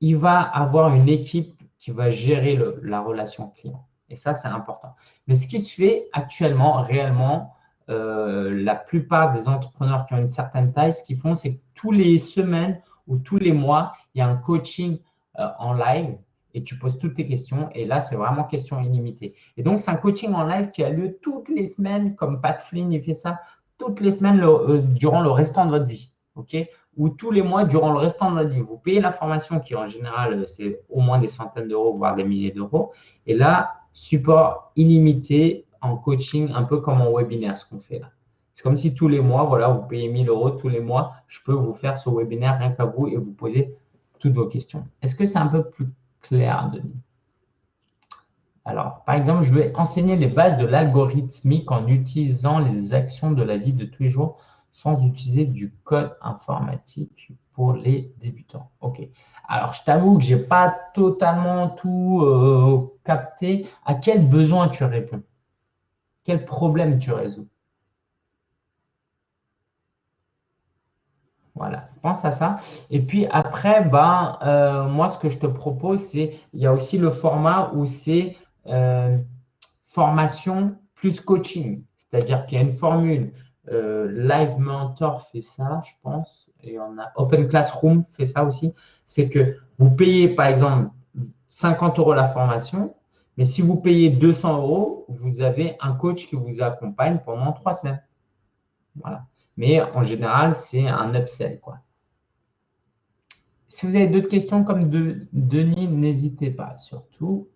il va avoir une équipe qui va gérer la relation client. Et ça, c'est important. Mais ce qui se fait actuellement, réellement, euh, la plupart des entrepreneurs qui ont une certaine taille, ce qu'ils font, c'est que tous les semaines ou tous les mois, il y a un coaching euh, en live et tu poses toutes tes questions. Et là, c'est vraiment question illimitée. Et donc, c'est un coaching en live qui a lieu toutes les semaines, comme Pat Flynn, il fait ça toutes les semaines euh, durant le restant de votre vie. ok? Ou tous les mois durant le restant de votre vie. Vous payez la formation qui, en général, c'est au moins des centaines d'euros, voire des milliers d'euros. Et là, support illimité en coaching, un peu comme en webinaire, ce qu'on fait là. C'est comme si tous les mois, voilà, vous payez 1000 euros tous les mois, je peux vous faire ce webinaire rien qu'à vous et vous poser toutes vos questions. Est-ce que c'est un peu plus clair, Denis? Alors, par exemple, je vais enseigner les bases de l'algorithmique en utilisant les actions de la vie de tous les jours sans utiliser du code informatique pour les débutants. OK. Alors, je t'avoue que je n'ai pas totalement tout euh, capté. À quel besoin tu réponds? Quel problème tu résous Voilà, pense à ça. Et puis après, ben, euh, moi, ce que je te propose, c'est, il y a aussi le format où c'est euh, formation plus coaching. C'est-à-dire qu'il y a une formule. Euh, Live Mentor fait ça, je pense. Et on a Open Classroom fait ça aussi. C'est que vous payez, par exemple, 50 euros la formation mais si vous payez 200 euros, vous avez un coach qui vous accompagne pendant trois semaines. Voilà. Mais en général, c'est un upsell. Quoi. Si vous avez d'autres questions comme de, Denis, n'hésitez pas surtout.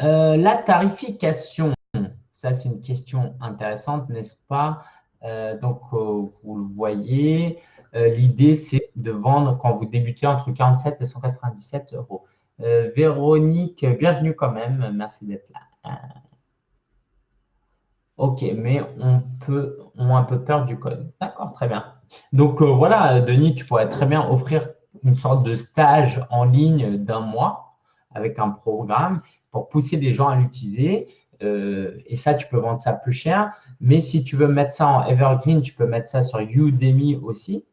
Euh, la tarification, ça c'est une question intéressante, n'est-ce pas? Euh, Donc, euh, vous le voyez, l'idée c'est de vendre quand vous débutez entre 47 et 197 euros. Euh, Véronique, bienvenue quand même. Merci d'être là. Ok, mais on peut, on a un peu peur du code. D'accord, très bien. Donc euh, voilà, Denis, tu pourrais très bien offrir une sorte de stage en ligne d'un mois avec un programme pour pousser les gens à l'utiliser. Euh, et ça, tu peux vendre ça plus cher. Mais si tu veux mettre ça en evergreen, tu peux mettre ça sur Udemy aussi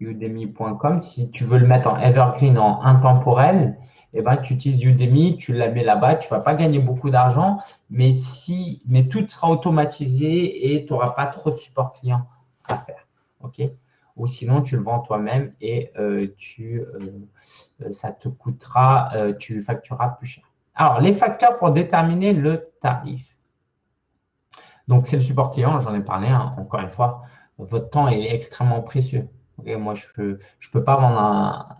udemy.com. Si tu veux le mettre en evergreen, en intemporel, eh ben, tu utilises Udemy, tu la mets là-bas, tu ne vas pas gagner beaucoup d'argent, mais, si, mais tout sera automatisé et tu n'auras pas trop de support client à faire. Ou sinon, tu le vends toi-même et euh, tu, euh, ça te coûtera, euh, tu factureras plus cher. Alors, les facteurs pour déterminer le tarif. Donc, c'est le support client, j'en ai parlé, hein, encore une fois. Votre temps est extrêmement précieux moi, je ne peux, je peux pas vendre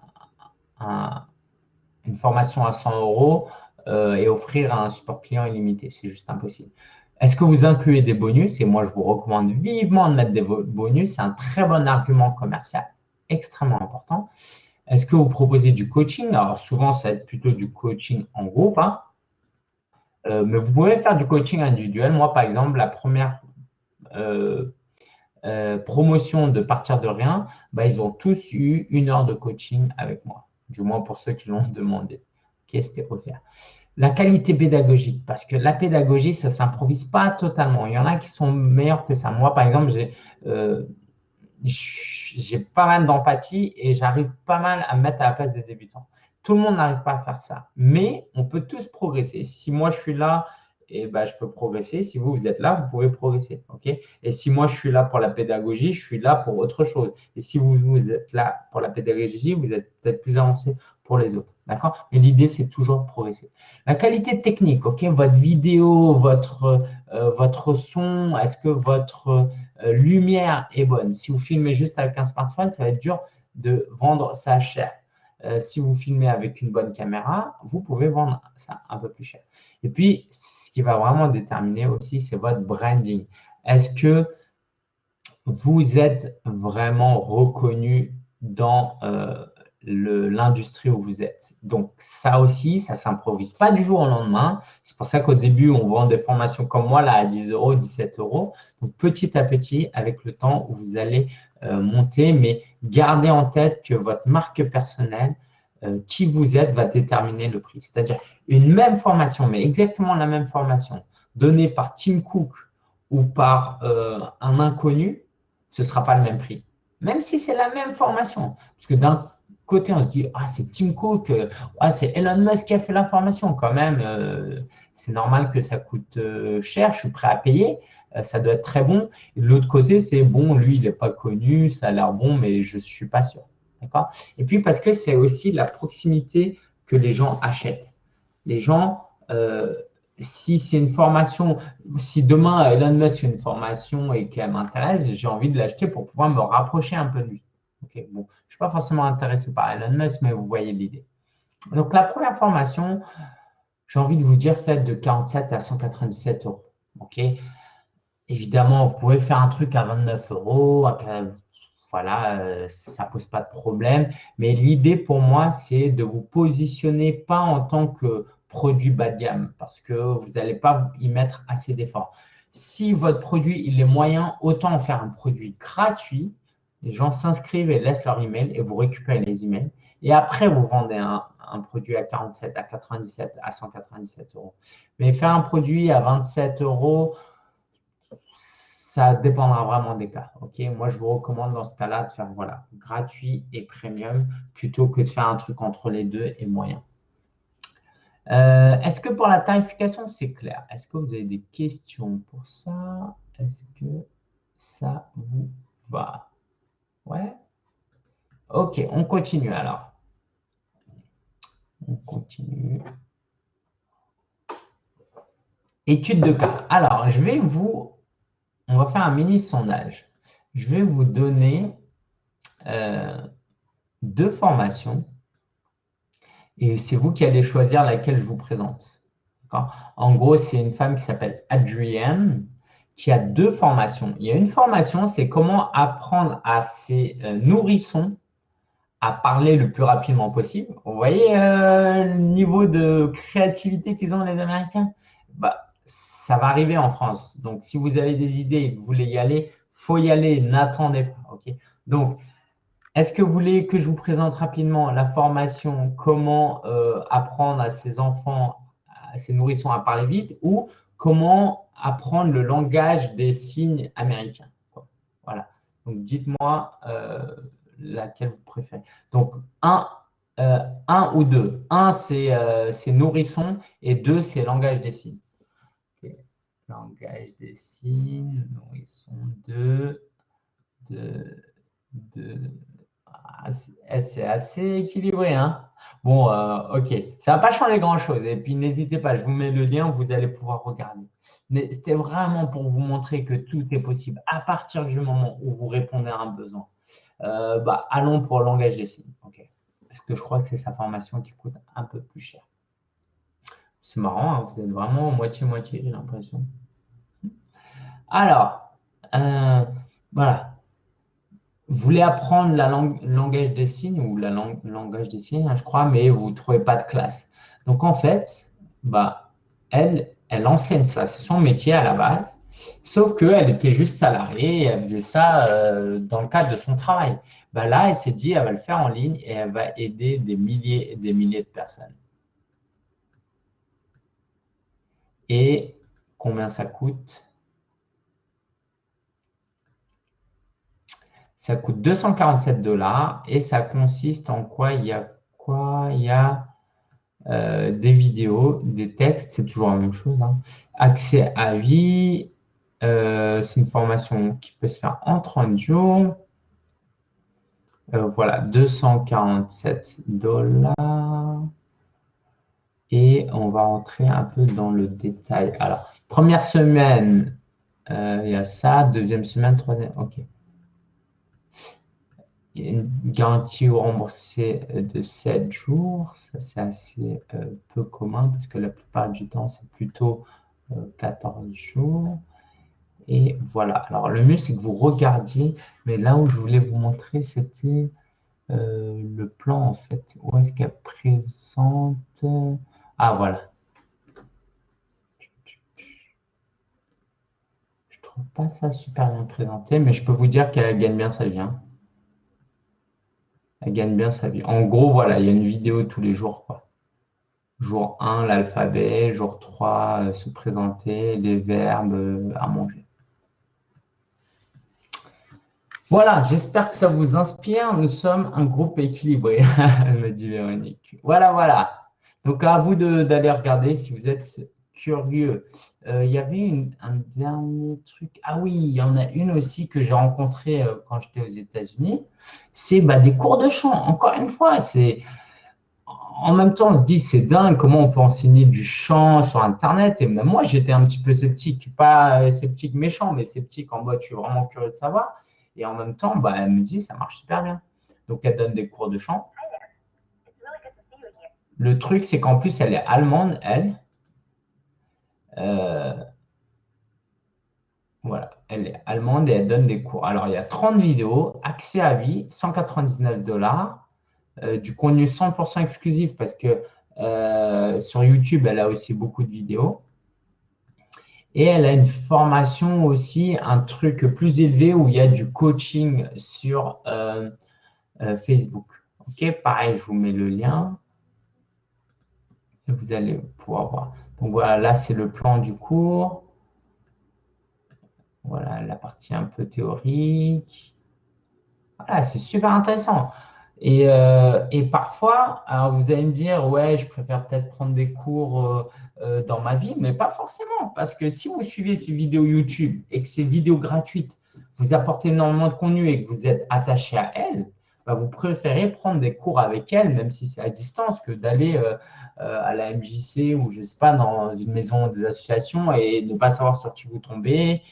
une formation à 100 euros euh, et offrir un support client illimité. C'est juste impossible. Est-ce que vous incluez des bonus? Et moi, je vous recommande vivement de mettre des bonus. C'est un très bon argument commercial, extrêmement important. Est-ce que vous proposez du coaching? Alors, souvent, ça va être plutôt du coaching en groupe. Hein. Euh, mais vous pouvez faire du coaching individuel. Moi, par exemple, la première euh, euh, promotion de partir de rien, bah, ils ont tous eu une heure de coaching avec moi, du moins pour ceux qui l'ont <laughs> demandé. Ok, c'était offert. La qualité pédagogique, parce que la pédagogie, ça ne s'improvise pas totalement. Il y en a qui sont meilleurs que ça. Moi, par exemple, j'ai euh, pas mal d'empathie et j'arrive pas mal à me mettre à la place des débutants. Tout le monde n'arrive pas à faire ça, mais on peut tous progresser. Si moi, je suis là et ben, je peux progresser. Si vous, vous êtes là, vous pouvez progresser. ok? Et si moi, je suis là pour la pédagogie, je suis là pour autre chose. Et si vous, vous êtes là pour la pédagogie, vous êtes peut-être plus avancé pour les autres. D'accord? Mais l'idée, c'est toujours de progresser. La qualité technique, ok? Votre vidéo, votre, euh, votre son, est-ce que votre euh, lumière est bonne? Si vous filmez juste avec un smartphone, ça va être dur de vendre ça cher. Euh, si vous filmez avec une bonne caméra, vous pouvez vendre ça un peu plus cher. Et puis, ce qui va vraiment déterminer aussi, c'est votre branding. Est-ce que vous êtes vraiment reconnu dans euh, l'industrie où vous êtes. Donc, ça aussi, ça s'improvise pas du jour au lendemain. C'est pour ça qu'au début, on vend des formations comme moi, là, à 10 euros, 17 euros. Donc, petit à petit, avec le temps, vous allez euh, monter, mais gardez en tête que votre marque personnelle, euh, qui vous êtes, va déterminer le prix. C'est-à-dire une même formation, mais exactement la même formation, donnée par Tim Cook ou par euh, un inconnu, ce ne sera pas le même prix. Même si c'est la même formation. Parce que d'un côté, on se dit, ah, c'est Tim Cook, ah, c'est Elon Musk qui a fait la formation. Quand même, c'est normal que ça coûte cher, je suis prêt à payer. Euh, ça doit être très bon. Et de l'autre côté, c'est bon, lui, il n'est pas connu, ça a l'air bon, mais je ne suis pas sûr. D'accord? Et puis parce que c'est aussi la proximité que les gens achètent. Les gens, euh, si c'est une formation, si demain Elon Musk fait une formation et qu'elle m'intéresse, j'ai envie de l'acheter pour pouvoir me rapprocher un peu de lui. Ok, bon, je ne suis pas forcément intéressé par Elon Musk, mais vous voyez l'idée. Donc, la première formation, j'ai envie de vous dire, faites de 47 à 197 euros. Évidemment, vous pouvez faire un truc à 29 euros. Voilà, euh, ça ne pose pas de problème. Mais l'idée pour moi, c'est de vous positionner pas en tant que produit bas de gamme parce que vous n'allez pas y mettre assez d'efforts. Si votre produit il est moyen, autant en faire un produit gratuit. Les gens s'inscrivent et laissent leur email et vous récupérez les emails. Et après, vous vendez un, produit à 47, à 97, à 197 euros. Mais faire un produit à 27 euros, ça dépendra vraiment des cas. Moi, je vous recommande dans ce cas-là de faire voilà, gratuit et premium plutôt que de faire un truc entre les deux et moyen. Euh, est-ce que pour la tarification, c'est clair? Est-ce que vous avez des questions pour ça? Est-ce que ça vous va? Ouais Ok, on continue alors. On continue. Étude de cas. Alors, je vais vous on va faire un mini sondage. Je vais vous donner euh, deux formations et c'est vous qui allez choisir laquelle je vous présente. En gros, c'est une femme qui s'appelle Adrienne qui a deux formations. Il y a une formation, c'est comment apprendre à ses euh, nourrissons à parler le plus rapidement possible. Vous voyez euh, le niveau de créativité qu'ils ont les Américains? Bah, ça va arriver en France. Donc, si vous avez des idées et que vous voulez y aller, faut y aller, n'attendez pas. ok? Donc, est-ce que vous voulez que je vous présente rapidement la formation comment euh, apprendre à ses enfants, à ses nourrissons à parler vite ou comment apprendre le langage des signes américains Voilà. Donc, dites-moi euh, laquelle vous préférez. Donc, un, euh, ou deux. Un, c'est nourrisson et deux, c'est langage des signes langage des signes, sont de, de, de ah, c'est assez équilibré. Hein bon, euh, ok, ça ne va pas changer grand-chose. Et puis, n'hésitez pas, je vous mets le lien, vous allez pouvoir regarder. Mais c'était vraiment pour vous montrer que tout est possible à partir du moment où vous répondez à un besoin. Euh, bah, allons pour le langage des signes. Parce que je crois que c'est sa formation qui coûte un peu plus cher. C'est marrant, hein, vous êtes vraiment moitié-moitié, j'ai l'impression. Alors, euh, voilà. Voulez apprendre la langue, langage des signes ou la langue, langage des signes, hein, je crois, mais vous ne trouvez pas de classe. Donc, en fait, bah, elle, elle enseigne ça. C'est son métier à la base. Sauf qu'elle était juste salariée et elle faisait ça euh, dans le cadre de son travail. Bah là, elle s'est dit, elle va le faire en ligne et elle va aider des milliers et des milliers de personnes. Et combien ça coûte Ça coûte 247 dollars et ça consiste en quoi Il y a quoi Il y a euh, des vidéos, des textes, c'est toujours la même chose. Hein. Accès à vie, euh, c'est une formation qui peut se faire en 30 jours. Euh, voilà, 247 dollars. Et on va rentrer un peu dans le détail. Alors, première semaine, il y a ça. Deuxième semaine, troisième, ok une garantie remboursée de 7 jours. Ça, c'est assez euh, peu commun parce que la plupart du temps, c'est plutôt 14 euh, jours. Et voilà. Alors, le mieux, c'est que vous regardiez. Mais là où je voulais vous montrer, c'était euh, le plan, en fait. Où est-ce qu'elle présente? Ah, voilà. Je trouve pas ça super bien présenté, mais je peux vous dire qu'elle gagne bien sa vie. Hein elle gagne bien sa vie. En gros, voilà, il y a une vidéo tous les jours. Quoi. Jour 1, l'alphabet. Jour 3, euh, se présenter, les verbes euh, à manger. Voilà, j'espère que ça vous inspire. Nous sommes un groupe équilibré, <laughs> me dit Véronique. Voilà, voilà. Donc, à vous d'aller regarder si vous êtes curieux. Euh, il y avait un dernier truc. Ah oui, il y en a une aussi que j'ai rencontrée euh, quand j'étais aux États-Unis. C'est bah, des cours de chant. Encore une fois, c'est en même temps, on se dit, c'est dingue, comment on peut enseigner du chant sur Internet. Et même moi, j'étais un petit peu sceptique. Pas euh, sceptique méchant, mais sceptique en mode, je suis vraiment curieux de savoir. Et en même temps, bah, elle me dit, ça marche super bien. Donc, elle donne des cours de chant. Le truc, c'est qu'en plus, elle est allemande, elle. Euh, voilà, elle est allemande et elle donne des cours. Alors, il y a 30 vidéos, accès à vie, 199 dollars, euh, du contenu 100% exclusif parce que euh, sur YouTube, elle a aussi beaucoup de vidéos. Et elle a une formation aussi, un truc plus élevé où il y a du coaching sur Facebook. Ok, pareil, je vous mets le lien. Et vous allez pouvoir voir. Donc voilà, là, c'est le plan du cours. Voilà, la partie un peu théorique. Voilà, c'est super intéressant. Et, euh, parfois, alors vous allez me dire, ouais, je préfère peut-être prendre des cours euh, euh, dans ma vie, mais pas forcément. Parce que si vous suivez ces vidéos YouTube et que ces vidéos gratuites vous apportent énormément de contenu et que vous êtes attaché à elles, bah, vous préférez prendre des cours avec elles, même si c'est à distance, que d'aller à la MJC ou je sais pas, dans une maison des associations et ne pas savoir sur qui vous tombez.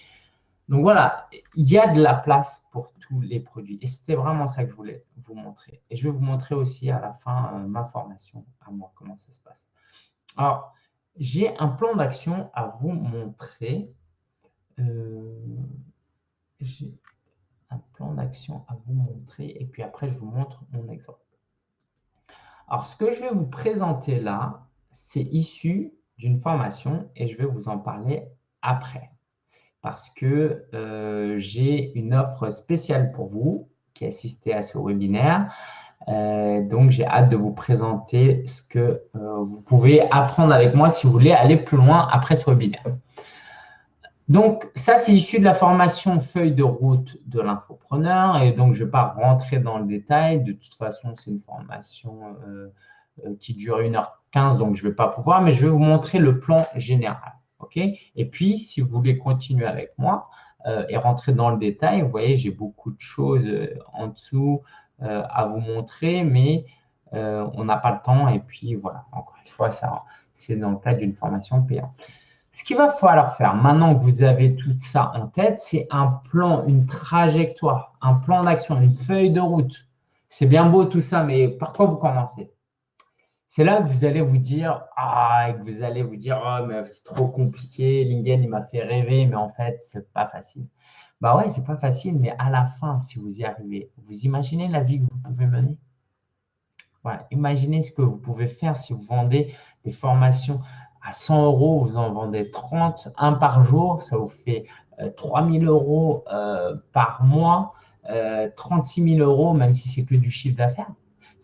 Donc voilà, il y a de la place pour tous les produits. Et c'était vraiment ça que je voulais vous montrer. Et je vais vous montrer aussi à la fin euh, ma formation, à moi, comment ça se passe. Alors, j'ai un plan d'action à vous montrer. Euh, j'ai un plan d'action à vous montrer. Et puis après, je vous montre mon exemple. Alors, ce que je vais vous présenter là, c'est issu d'une formation et je vais vous en parler après. Parce que euh, j'ai une offre spéciale pour vous qui assistez à ce webinaire. Euh, donc, j'ai hâte de vous présenter ce que euh, vous pouvez apprendre avec moi si vous voulez aller plus loin après ce webinaire. Donc, ça, c'est issu de la formation feuille de route de l'infopreneur. Et donc, je ne vais pas rentrer dans le détail. De toute façon, c'est une formation euh, euh, qui dure 1h15, donc je ne vais pas pouvoir. Mais je vais vous montrer le plan général. et puis, si vous voulez continuer avec moi euh, et rentrer dans le détail, vous voyez, j'ai beaucoup de choses en dessous à vous montrer, mais on n'a pas le temps. Et puis, voilà, encore une fois, ça, c'est dans le cadre d'une formation payante. Ce qu'il va falloir faire maintenant que vous avez tout ça en tête, c'est un plan, une trajectoire, un plan d'action, une feuille de route. C'est bien beau tout ça, mais par quoi vous commencez? C'est là que vous allez vous dire, ah, que vous allez vous dire, oh, mais c'est trop compliqué, LinkedIn, il m'a fait rêver, mais en fait, c'est pas facile. Bah ouais, c'est pas facile, mais à la fin, si vous y arrivez, vous imaginez la vie que vous pouvez mener? Voilà, imaginez ce que vous pouvez faire si vous vendez des formations à 100 euros, vous en vendez 30, un par jour, ça vous fait 3000 euros par mois, 36 000 euros, même si c'est que du chiffre d'affaires.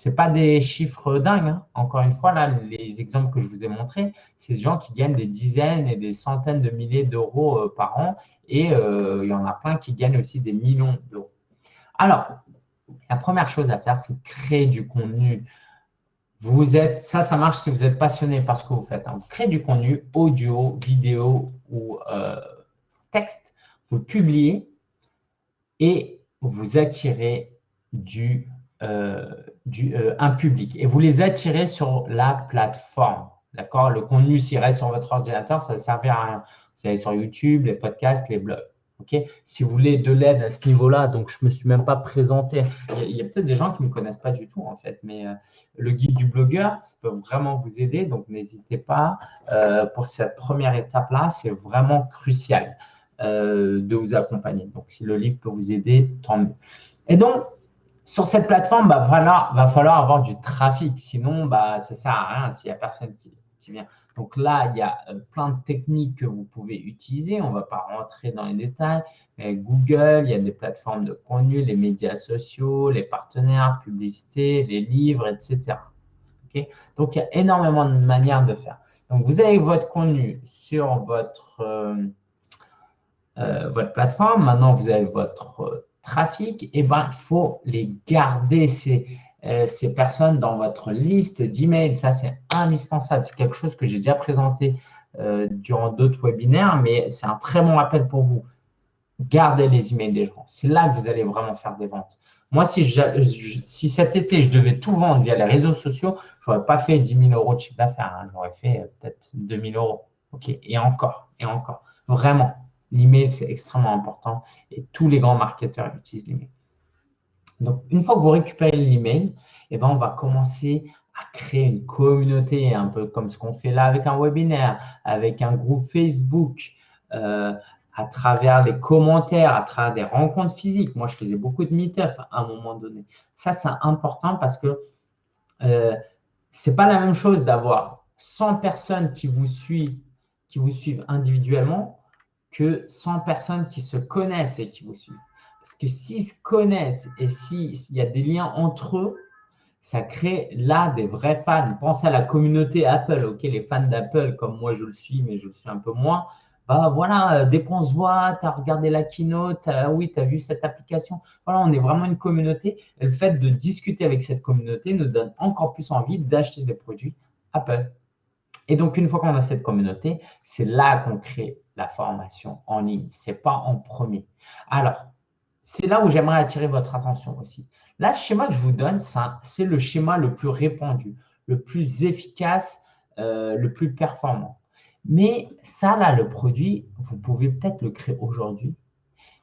Ce pas des chiffres dingues. Hein. Encore une fois, là, les exemples que je vous ai montrés, c'est des gens qui gagnent des dizaines et des centaines de milliers d'euros euh, par an. Et euh, il y en a plein qui gagnent aussi des millions d'euros. Alors, la première chose à faire, c'est créer du contenu. Vous êtes, ça, ça marche si vous êtes passionné par ce que vous faites. Hein. Vous créez du contenu audio, vidéo ou euh, texte. Vous le publiez et vous attirez du euh, du, euh, un public et vous les attirez sur la plateforme. D'accord? Le contenu, s'il reste sur votre ordinateur, ça ne servir à rien. Vous allez sur YouTube, les podcasts, les blogs. Si vous voulez de l'aide à ce niveau-là, donc je ne me suis même pas présenté. Il y a, peut-être des gens qui ne me connaissent pas du tout, en fait, mais euh, le guide du blogueur, ça peut vraiment vous aider. Donc, n'hésitez pas. pour cette première étape-là, c'est vraiment crucial de vous accompagner. Donc, si le livre peut vous aider, tant mieux. Et donc, sur cette plateforme, bah, va falloir avoir du trafic. Sinon, bah, ça ne sert à rien s'il n'y a personne qui, Donc là, il y a euh, plein de techniques que vous pouvez utiliser. On ne va pas rentrer dans les détails. Mais Google, il y a des plateformes de contenu, les médias sociaux, les partenaires, publicité, les livres, etc. Donc, il y a énormément de manières de faire. Donc, vous avez votre contenu sur votre, euh, euh, plateforme. Maintenant, vous avez votre trafic, et eh ben, il faut les garder, euh, ces personnes, dans votre liste d'emails. Ça, c'est indispensable. C'est quelque chose que j'ai déjà présenté euh, durant d'autres webinaires, mais c'est un très bon rappel pour vous. Gardez les emails des gens. C'est là que vous allez vraiment faire des ventes. Moi, si, si cet été, je devais tout vendre via les réseaux sociaux, je n'aurais pas fait 10 000 euros de chiffre d'affaires. Hein. J'aurais fait euh, peut-être 2 000 euros. OK Et encore, et encore. Vraiment. L'email, c'est extrêmement important et tous les grands marketeurs utilisent l'email. Donc, une fois que vous récupérez l'email, eh ben, on va commencer à créer une communauté, un peu comme ce qu'on fait là avec un webinaire, avec un groupe Facebook, euh, à travers les commentaires, à travers des rencontres physiques. Moi, je faisais beaucoup de meet-up à un moment donné. Ça, c'est important parce que euh, ce n'est pas la même chose d'avoir 100 personnes qui vous suivent, qui vous suivent individuellement que 100 personnes qui se connaissent et qui vous suivent. Parce que s'ils se connaissent et s'il y a des liens entre eux, ça crée là des vrais fans. Pensez à la communauté Apple, ok, les fans d'Apple, comme moi je le suis, mais je le suis un peu moins. Bah voilà, dès qu'on se voit, tu as regardé la keynote, oui, tu as vu cette application. Voilà, on est vraiment une communauté. Et le fait de discuter avec cette communauté nous donne encore plus envie d'acheter des produits Apple. Et donc, une fois qu'on a cette communauté, c'est là qu'on crée la formation en ligne. Ce n'est pas en premier. Alors, c'est là où j'aimerais attirer votre attention aussi. Là, le schéma que je vous donne, c'est le schéma le plus répandu, le plus efficace, euh, le plus performant. Mais ça, là, le produit, vous pouvez peut-être le créer aujourd'hui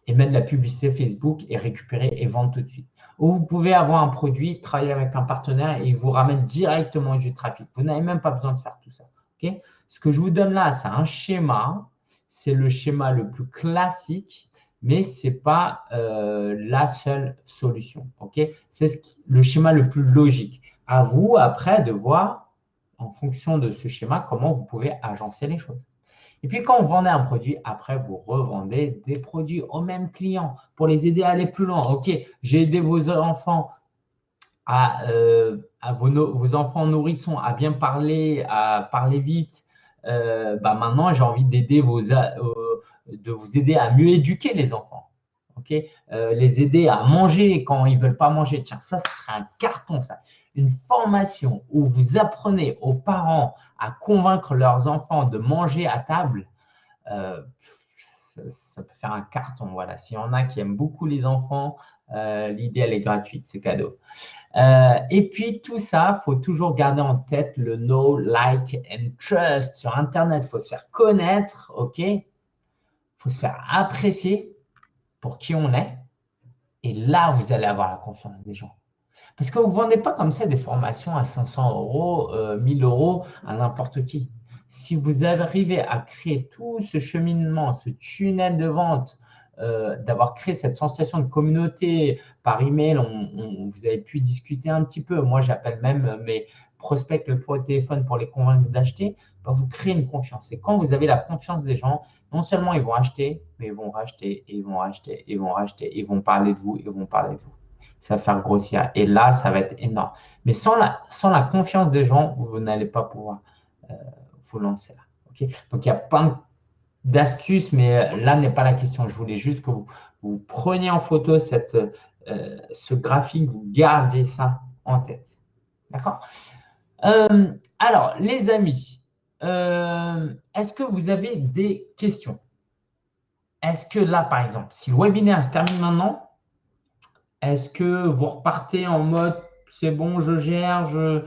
et mettre la publicité Facebook et récupérer et vendre tout de suite. Ou vous pouvez avoir un produit, travailler avec un partenaire et il vous ramène directement du trafic. Vous n'avez même pas besoin de faire tout ça. Ce que je vous donne là, c'est un schéma. C'est le schéma le plus classique, mais ce n'est pas euh, la seule solution. c'est le schéma le plus logique. À vous, après, de voir, en fonction de ce schéma, comment vous pouvez agencer les choses. Et puis, quand vous vendez un produit, après, vous revendez des produits aux mêmes clients pour les aider à aller plus loin. OK, j'ai aidé vos enfants à, euh, vos, enfants nourrissons à bien parler, à parler vite. Euh, bah maintenant, j'ai envie d'aider vos, de vous aider à mieux éduquer les enfants. ok? Les aider à manger quand ils ne veulent pas manger. Tiens, ça, ce serait un carton, ça. Une formation où vous apprenez aux parents à convaincre leurs enfants de manger à table ça, peut faire un carton. Voilà. S'il y en a qui aiment beaucoup les enfants, euh, l'idée, elle est gratuite, c'est cadeau. Euh, et puis, tout ça, il faut toujours garder en tête le know, like and trust. Sur Internet, il faut se faire connaître, OK? Se faire apprécier pour qui on est. Et là, vous allez avoir la confiance des gens. Parce que vous ne vendez pas comme ça des formations à 500 euros, 1000 euh, euros à n'importe qui si vous arrivez à créer tout ce cheminement, ce tunnel de vente, euh, d'avoir créé cette sensation de communauté par email, vous avez pu discuter un petit peu. Moi, j'appelle même mes, prospectent le fois au téléphone pour les convaincre d'acheter, bah, vous créez une confiance. Et quand vous avez la confiance des gens, non seulement ils vont acheter, mais ils vont racheter, ils vont racheter, ils vont racheter, ils vont parler de vous, ils vont parler de vous. Ça va faire grossir. Et là, ça va être énorme. Mais sans la, confiance des gens, vous, n'allez pas pouvoir euh, vous lancer là. Donc, il y a plein d'astuces, mais là n'est pas la question. Je voulais juste que vous, preniez en photo euh, ce graphique, vous gardiez ça en tête. D'accord? Euh, Alors, les amis, euh, est-ce que vous avez des questions? Est-ce que là, par exemple, si le webinaire se termine maintenant, est-ce que vous repartez en mode « c'est bon, je gère, je,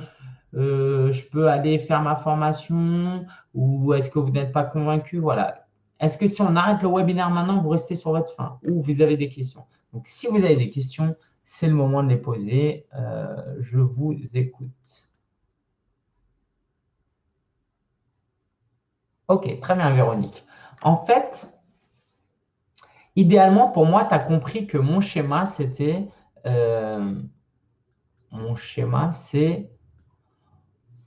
je peux aller faire ma formation » ou est-ce que vous n'êtes pas convaincu? Voilà. Est-ce que si on arrête le webinaire maintenant, vous restez sur votre fin ou vous avez des questions? Donc, si vous avez des questions, c'est le moment de les poser. Euh, je vous écoute. Ok, très bien, Véronique. En fait, idéalement, pour moi, tu as compris que mon schéma, c'était... Euh, mon schéma, c'est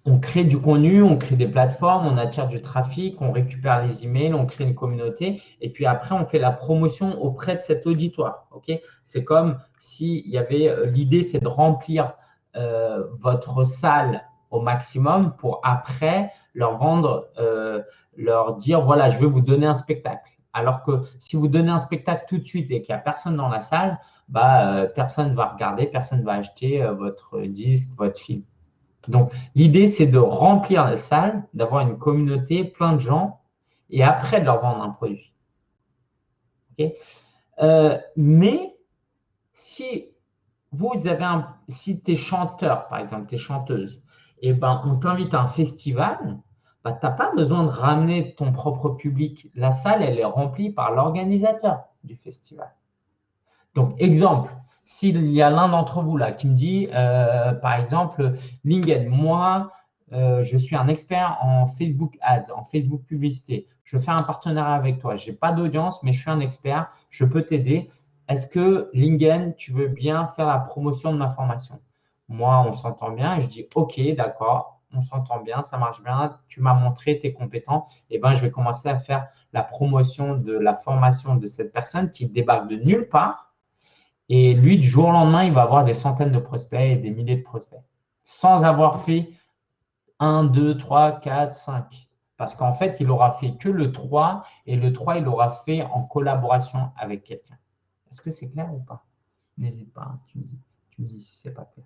on crée du contenu, on crée des plateformes, on attire du trafic, on récupère les emails, on crée une communauté et puis après, on fait la promotion auprès de cet auditoire. c'est comme s'il y avait euh, l'idée, c'est de remplir euh, votre salle au maximum pour après leur vendre, leur dire voilà, je vais vous donner un spectacle. Alors que si vous donnez un spectacle tout de suite et qu'il n'y a personne dans la salle, bah, personne ne va regarder, personne ne va acheter votre disque, votre film. Donc, l'idée, c'est de remplir la salle, d'avoir une communauté, plein de gens, et après de leur vendre un produit. Euh, mais si vous avez un, si tu es chanteur, par exemple, tu es chanteuse, et eh ben, on t'invite à un festival, bah, tu n'as pas besoin de ramener ton propre public. La salle, elle est remplie par l'organisateur du festival. Donc, exemple, s'il y a l'un d'entre vous là qui me dit, euh, par exemple, Lingen, moi, euh, je suis un expert en Facebook Ads, en Facebook Publicité. Je fais un partenariat avec toi. Je n'ai pas d'audience, mais je suis un expert. Je peux t'aider. Est-ce que, Lingen, tu veux bien faire la promotion de ma formation? Moi, on s'entend bien je dis, OK, d'accord, on s'entend bien, ça marche bien. Tu m'as montré, tes compétents. Et eh ben, je vais commencer à faire la promotion de la formation de cette personne qui débarque de nulle part et lui, du jour au lendemain, il va avoir des centaines de prospects et des milliers de prospects sans avoir fait 1, 2, 3, 4, 5. Parce qu'en fait, il aura fait que le 3 et le 3, il l'aura fait en collaboration avec quelqu'un. Est-ce que c'est clair ou pas? N'hésite pas, hein, tu, me dis, tu me dis si ce n'est pas clair.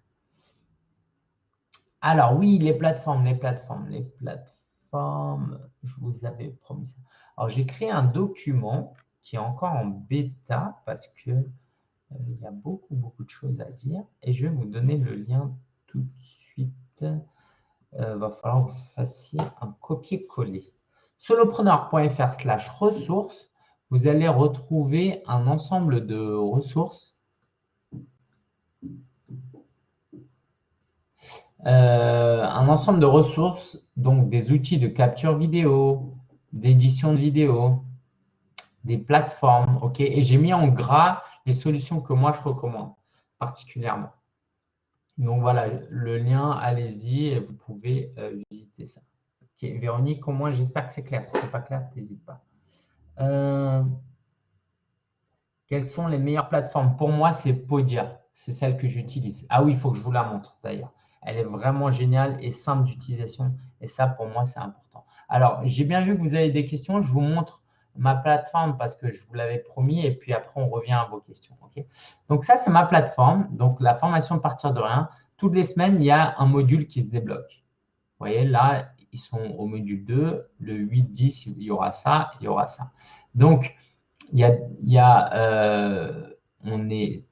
Alors oui, les plateformes, les plateformes, les plateformes, je vous avais promis ça. Alors j'ai créé un document qui est encore en bêta parce que euh, il y a beaucoup, beaucoup de choses à dire. Et je vais vous donner le lien tout de suite. Il euh, va falloir que vous fassiez un copier-coller. Solopreneur.fr slash ressources, vous allez retrouver un ensemble de ressources euh, un ensemble de ressources, donc des outils de capture vidéo, d'édition de vidéo, des plateformes, ok? Et j'ai mis en gras les solutions que moi je recommande particulièrement. Donc voilà, le lien, allez-y vous pouvez euh, visiter ça. Véronique, au moins j'espère que c'est clair. Si ce n'est pas clair, n'hésite pas. Euh, quelles sont les meilleures plateformes? Pour moi, c'est Podia. C'est celle que j'utilise. Ah oui, il faut que je vous la montre d'ailleurs. Elle est vraiment géniale et simple d'utilisation. Et ça, pour moi, c'est important. Alors, j'ai bien vu que vous avez des questions. Je vous montre ma plateforme parce que je vous l'avais promis et puis après, on revient à vos questions. Donc, ça, c'est ma plateforme. Donc, la formation partir de rien. Toutes les semaines, il y a un module qui se débloque. Vous voyez, là, ils sont au module 2. Le 8, 10, il y aura ça, il y aura ça. Donc, il y a, euh, on est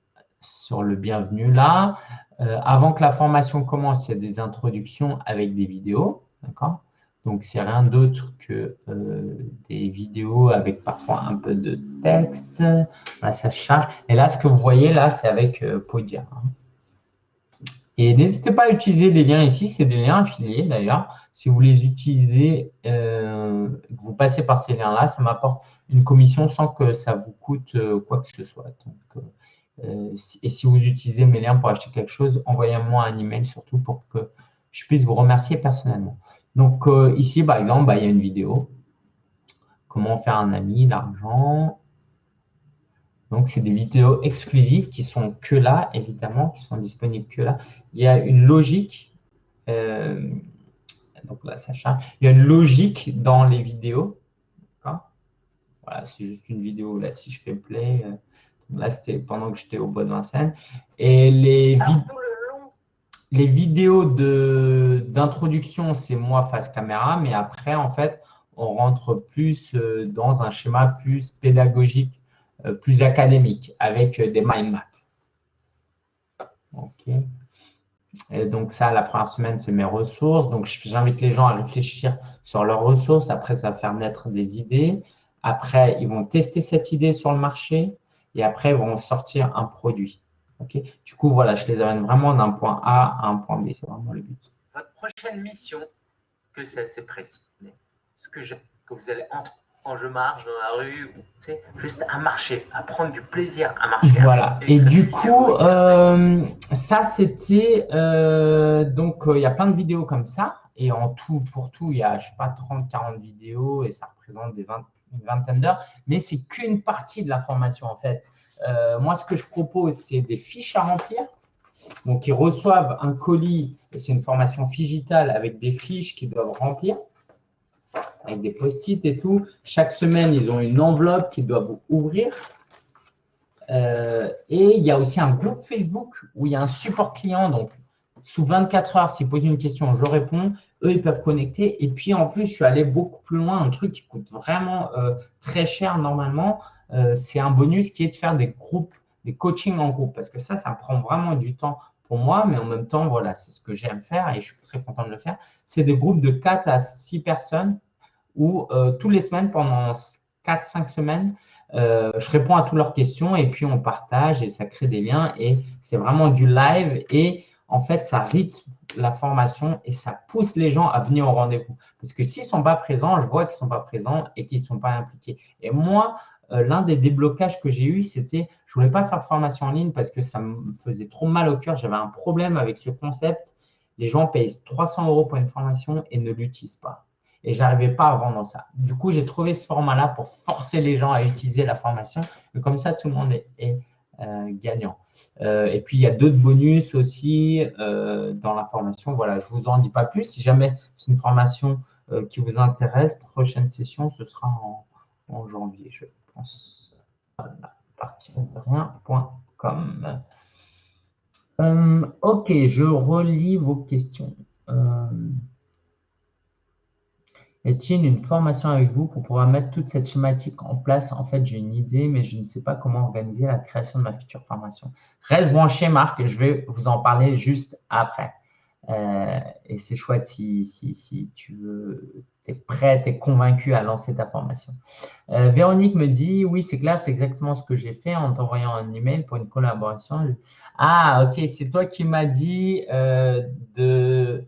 sur le bienvenu là. Euh, avant que la formation commence, il y a des introductions avec des vidéos. D'accord? Donc, c'est rien d'autre que euh, des vidéos avec parfois un peu de texte. Là, ça charge. Et là, ce que vous voyez là, c'est avec euh, Podia. Hein. Et n'hésitez pas à utiliser les liens ici. C'est des liens affiliés d'ailleurs. Si vous les utilisez, euh, vous passez par ces liens-là, ça m'apporte une commission sans que ça vous coûte quoi que ce soit. Et si vous utilisez mes liens pour acheter quelque chose, envoyez-moi un email surtout pour que je puisse vous remercier personnellement. Donc, euh, ici, par exemple, bah, il y a une vidéo. Comment faire un ami, l'argent. Donc, c'est des vidéos exclusives qui sont que là, évidemment, qui sont disponibles que là. Il y a une logique. Euh, donc là, ça charge. Il y a une logique dans les vidéos. Voilà, c'est juste une vidéo. Là, si je fais play, euh, là, c'était pendant que j'étais au bois de Vincennes. Et les, les vidéos d'introduction, c'est moi face caméra, mais après, en fait, on rentre plus euh, dans un schéma plus pédagogique, euh, plus académique, avec des mind maps. OK. Et donc ça, la première semaine, c'est mes ressources. Donc, j'invite les gens à réfléchir sur leurs ressources. Après, ça va faire naître des idées. Après, ils vont tester cette idée sur le marché et après, ils vont sortir un produit. Ok? Du coup, voilà, je les amène vraiment d'un point A à un point B. C'est vraiment le but. Votre prochaine mission, que c'est assez précis, ce que, je, que vous allez entre quand je marche dans la rue, c'est juste à marcher, à prendre du plaisir à marcher. Voilà. Et, du coup, euh, ça, c'était… Euh, donc, euh, il y a plein de vidéos comme ça. Et en tout, pour tout, il y a, je sais pas, 30, 40 vidéos et ça représente des 20, une vingtaine d'heures, mais c'est qu'une partie de la formation en fait. Euh, moi, ce que je propose, c'est des fiches à remplir. Donc, ils reçoivent un colis, c'est une formation digitale avec des fiches qu'ils doivent remplir, avec des post-it et tout. Chaque semaine, ils ont une enveloppe qu'ils doivent ouvrir. Euh, et il y a aussi un groupe Facebook où il y a un support client. Donc, sous 24 heures, s'ils posent une question, je réponds eux, ils peuvent connecter. Et puis, en plus, je suis allé beaucoup plus loin. Un truc qui coûte vraiment euh, très cher normalement, euh, c'est un bonus qui est de faire des groupes, des coachings en groupe. Parce que ça, ça prend vraiment du temps pour moi. Mais en même temps, voilà, c'est ce que j'aime faire et je suis très content de le faire. C'est des groupes de 4 à 6 personnes où euh, tous les semaines, pendant 4-5 semaines, je réponds à toutes leurs questions et puis on partage et ça crée des liens. Et c'est vraiment du live et en fait, ça rythme la formation et ça pousse les gens à venir au rendez-vous. Parce que s'ils ne sont pas présents, je vois qu'ils ne sont pas présents et qu'ils ne sont pas impliqués. Et moi, euh, l'un des déblocages que j'ai eu, c'était je ne voulais pas faire de formation en ligne parce que ça me faisait trop mal au cœur. J'avais un problème avec ce concept. Les gens payent 300 euros pour une formation et ne l'utilisent pas. Et je n'arrivais pas à vendre ça. Du coup, j'ai trouvé ce format-là pour forcer les gens à utiliser la formation. Et comme ça, tout le monde est gagnant. Euh, et puis, il y a d'autres bonus aussi euh, dans la formation. Voilà, je ne vous en dis pas plus. Si jamais c'est une formation qui vous intéresse, prochaine session, ce sera en, janvier, je pense. Voilà, rien.com. ok, je relis vos questions. Est-il une formation avec vous pour pouvoir mettre toute cette schématique en place En fait, j'ai une idée, mais je ne sais pas comment organiser la création de ma future formation. Reste branché, Marc, je vais vous en parler juste après. Euh, et c'est chouette si, si, tu veux, es prêt, tu es convaincu à lancer ta formation. Euh, Véronique me dit, oui, c'est clair, c'est exactement ce que j'ai fait en t'envoyant un email pour une collaboration. Ah, ok, c'est toi qui m'as dit euh, de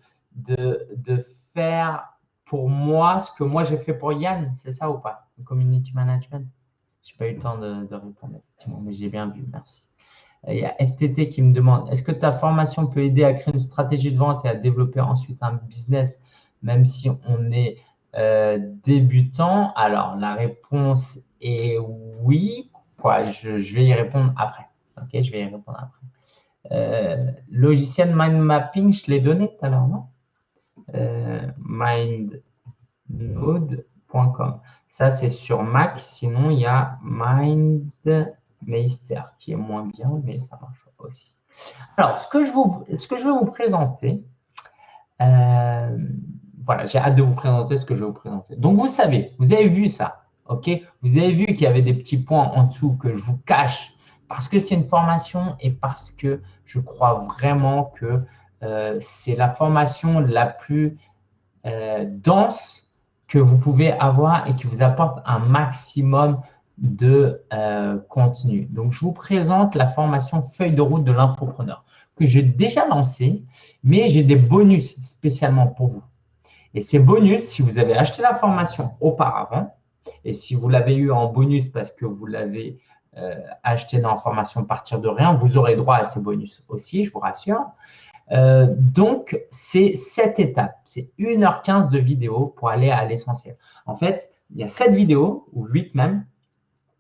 faire pour moi ce que moi j'ai fait pour Yann, c'est ça ou pas? Community management Je n'ai pas eu le temps de, répondre, effectivement, mais j'ai bien vu, merci. Il y a FTT qui me demande, est-ce que ta formation peut aider à créer une stratégie de vente et à développer ensuite un business, même si on est euh, débutant? Alors, la réponse est oui. Quoi, je, vais y répondre après. Ok, je vais y répondre après. Euh, logiciel mind mapping, je l'ai donné tout à l'heure, non? mindnode.com. Ça, c'est sur Mac. Sinon, il y a MindMeister qui est moins bien, mais ça marche aussi. Alors, ce que je, vous, ce que je vais vous présenter, euh, voilà, j'ai hâte de vous présenter ce que je vais vous présenter. Donc, vous savez, vous avez vu ça, ok? Vous avez vu qu'il y avait des petits points en dessous que je vous cache parce que c'est une formation et parce que je crois vraiment que c'est la formation la plus euh, dense que vous pouvez avoir et qui vous apporte un maximum de euh, contenu. Donc, je vous présente la formation feuille de route de l'infopreneur que j'ai déjà lancée, mais j'ai des bonus spécialement pour vous. Et ces bonus, si vous avez acheté la formation auparavant, et si vous l'avez eu en bonus parce que vous l'avez acheté dans la formation partir de rien, vous aurez droit à ces bonus aussi, je vous rassure. Euh, donc, c'est cette étape. C'est 1h15 de vidéo pour aller à l'essentiel. En fait, il y a 7 vidéos, ou 8 même,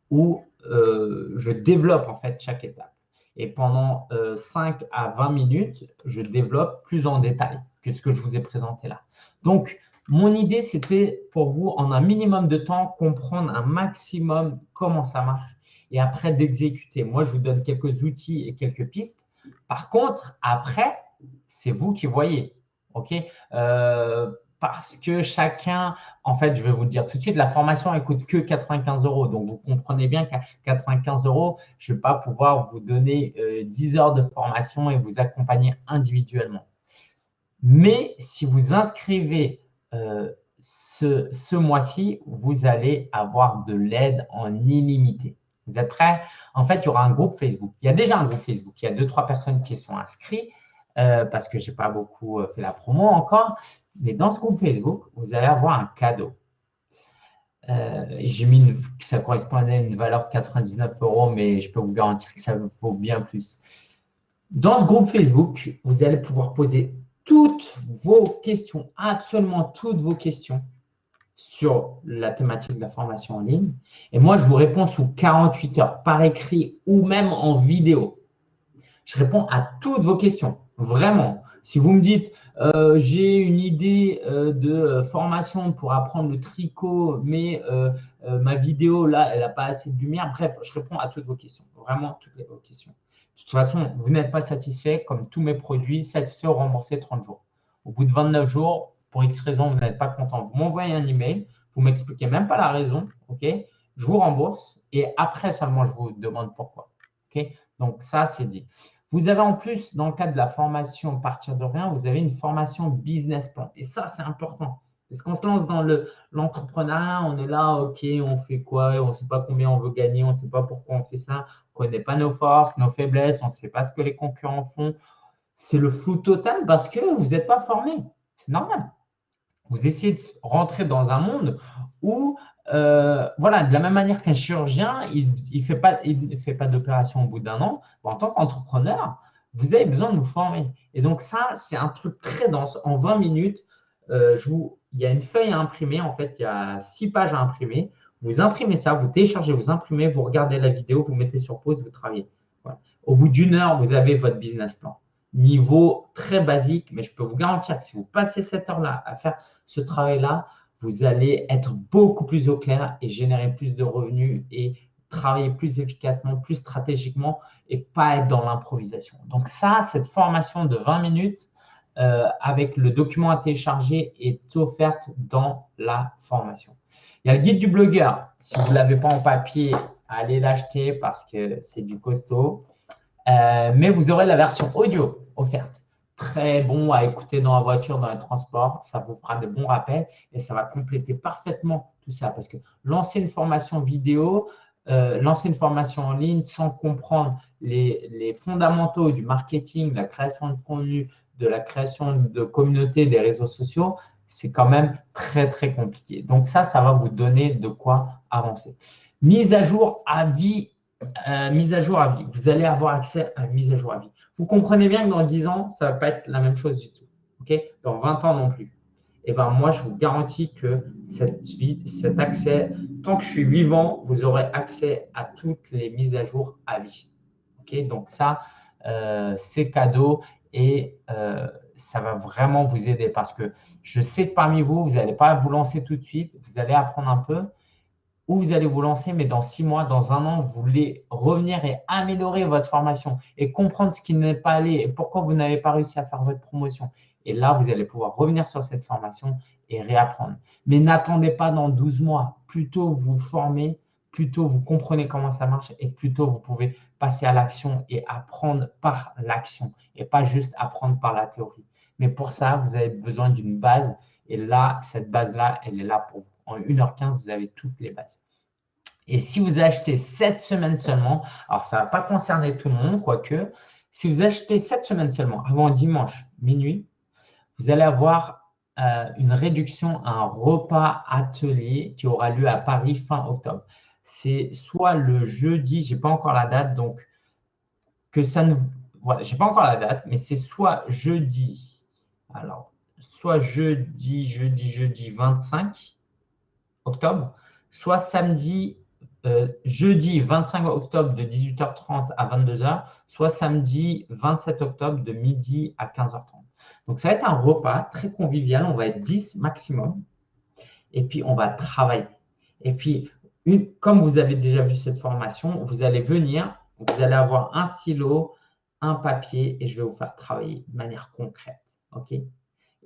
où euh, je développe en fait chaque étape. Et pendant 5 à 20 minutes, je développe plus en détail que ce que je vous ai présenté là. Donc, mon idée, c'était pour vous, en un minimum de temps, comprendre un maximum comment ça marche et après d'exécuter. Moi, je vous donne quelques outils et quelques pistes. Par contre, après, c'est vous qui voyez. Euh, Parce que chacun, en fait, je vais vous dire tout de suite, la formation, elle coûte que 95 euros. Donc, vous comprenez bien qu'à 95 euros, je ne vais pas pouvoir vous donner 10 euh, heures de formation et vous accompagner individuellement. Mais si vous inscrivez euh, ce, ce mois-ci, vous allez avoir de l'aide en illimité. Vous êtes prêts? En fait, il y aura un groupe Facebook. Il y a déjà un groupe Facebook. Il y a deux, trois personnes qui sont inscrites euh, parce que je n'ai pas beaucoup euh, fait la promo encore. Mais dans ce groupe Facebook, vous allez avoir un cadeau. J'ai mis que ça correspondait à une valeur de 99 euros, mais je peux vous garantir que ça vaut bien plus. Dans ce groupe Facebook, vous allez pouvoir poser toutes vos questions, absolument toutes vos questions sur la thématique de la formation en ligne. Et moi, je vous réponds sous 48 heures, par écrit ou même en vidéo. Je réponds à toutes vos questions, vraiment. Si vous me dites, euh, j'ai une idée euh, de formation pour apprendre le tricot, mais euh, ma vidéo, là, elle n'a pas assez de lumière. Bref, je réponds à toutes vos questions, vraiment toutes vos questions. De toute façon, vous n'êtes pas satisfait, comme tous mes produits, satisfait ou remboursé 30 jours. Au bout de 29 jours, pour X raison, vous n'êtes pas content, vous m'envoyez un email, vous m'expliquez même pas la raison, ok? Je vous rembourse et après seulement, je vous demande pourquoi. ok? Donc, ça, c'est dit. Vous avez en plus, dans le cadre de la formation Partir de rien, vous avez une formation business plan. Et ça, c'est important. Parce qu'on se lance dans l'entrepreneuriat, on est là, OK, on fait quoi On ne sait pas combien on veut gagner, on ne sait pas pourquoi on fait ça, on ne connaît pas nos forces, nos faiblesses, on ne sait pas ce que les concurrents font. C'est le flou total parce que vous n'êtes pas formé. C'est normal. Vous essayez de rentrer dans un monde où, euh, voilà, de la même manière qu'un chirurgien, il ne fait pas, d'opération au bout d'un an. en tant qu'entrepreneur, vous avez besoin de vous former. Et donc ça, c'est un truc très dense. En 20 minutes, euh, il y a une feuille à imprimer. En fait, il y a six pages à imprimer. Vous imprimez ça, vous téléchargez, vous imprimez, vous regardez la vidéo, vous mettez sur pause, vous travaillez. Au bout d'une heure, vous avez votre business plan. Niveau très basique, mais je peux vous garantir que si vous passez cette heure-là à faire ce travail-là, vous allez être beaucoup plus au clair et générer plus de revenus et travailler plus efficacement, plus stratégiquement et pas être dans l'improvisation. Donc ça, cette formation de 20 minutes, euh, avec le document à télécharger est offerte dans la formation. Il y a le guide du blogueur. Si vous ne l'avez pas en papier, allez l'acheter parce que c'est du costaud. Euh, mais vous aurez la version audio offerte. Très bon à écouter dans la voiture, dans les transports. Ça vous fera de bons rappels et ça va compléter parfaitement tout ça. Parce que lancer une formation vidéo, euh, lancer une formation en ligne sans comprendre les, les, fondamentaux du marketing, de la création de contenu, de la création de communautés, des réseaux sociaux, c'est quand même très, très compliqué. Donc ça, ça va vous donner de quoi avancer. Mise à jour à vie, euh, mise à jour à vie. Vous allez avoir accès à une mise à jour à vie. Vous comprenez bien que dans 10 ans, ça ne va pas être la même chose du tout. ok? Dans 20 ans non plus. Et eh ben moi, je vous garantis que cette vie, cet accès, tant que je suis vivant, vous aurez accès à toutes les mises à jour à vie. ok? Donc ça, euh, c'est cadeau et euh, ça va vraiment vous aider parce que je sais que parmi vous, vous n'allez pas vous lancer tout de suite, vous allez apprendre un peu ou vous allez vous lancer, mais dans six mois, dans un an, vous voulez revenir et améliorer votre formation et comprendre ce qui n'est pas allé et pourquoi vous n'avez pas réussi à faire votre promotion. Et là, vous allez pouvoir revenir sur cette formation et réapprendre. Mais n'attendez pas dans 12 mois. Plutôt vous formez, plutôt vous comprenez comment ça marche et plutôt vous pouvez passer à l'action et apprendre par l'action et pas juste apprendre par la théorie. Mais pour ça, vous avez besoin d'une base et là, cette base-là, elle est là pour vous. En 1h15, vous avez toutes les bases. Et si vous achetez cette semaine seulement, alors ça ne va pas concerner tout le monde, quoique, si vous achetez cette semaine seulement, avant dimanche minuit, vous allez avoir euh, une réduction à un repas atelier qui aura lieu à Paris fin octobre c'est soit le jeudi, je n'ai pas encore la date, donc que ça ne, voilà, je n'ai pas encore la date, mais c'est soit jeudi, alors, soit jeudi, jeudi, jeudi 25 soit samedi, euh, jeudi 25 octobre de 18h30 à 22h, soit samedi 27 octobre de midi à 15h30. Donc, ça va être un repas très convivial. On va être 10 maximum. Et puis, on va travailler. Et puis, comme vous avez déjà vu cette formation, vous allez venir, vous allez avoir un stylo, un papier et je vais vous faire travailler de manière concrète. OK?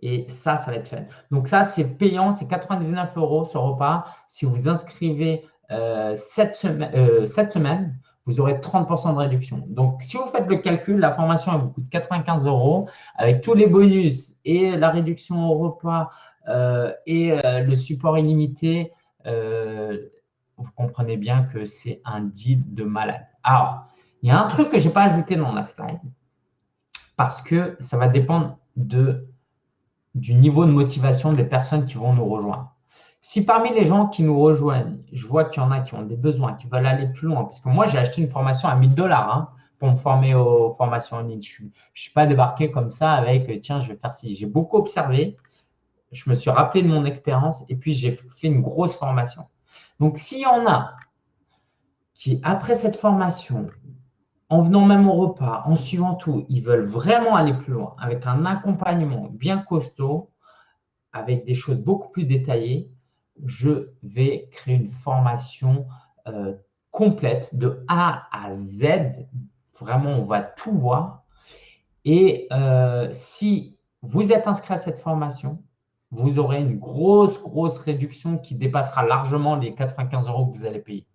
Et ça, ça va être fait. Donc ça, c'est payant, c'est 99 euros ce repas. Si vous inscrivez euh, cette, semaine, euh, cette semaine, vous aurez 30% de réduction. Donc, si vous faites le calcul, la formation elle vous coûte 95 euros avec tous les bonus et la réduction au repas euh, et le support illimité. Vous comprenez bien que c'est un deal de malade. Alors, il y a un truc que je n'ai pas ajouté dans la slide parce que ça va dépendre de, du niveau de motivation des personnes qui vont nous rejoindre. Si parmi les gens qui nous rejoignent, je vois qu'il y en a qui ont des besoins, qui veulent aller plus loin, parce que moi, j'ai acheté une formation à 1000 dollars hein, pour me former aux formations en ligne. Je ne suis pas débarqué comme ça avec, tiens, je vais faire ci. J'ai beaucoup observé, je me suis rappelé de mon expérience et puis j'ai fait une grosse formation. Donc, s'il y en a qui, après cette formation, en venant même au repas, en suivant tout, ils veulent vraiment aller plus loin, avec un accompagnement bien costaud, avec des choses beaucoup plus détaillées, je vais créer une formation euh, complète de A à Z. Vraiment, on va tout voir. Et euh, si vous êtes inscrit à cette formation, vous aurez une grosse, grosse réduction qui dépassera largement les 95 euros que vous allez payer.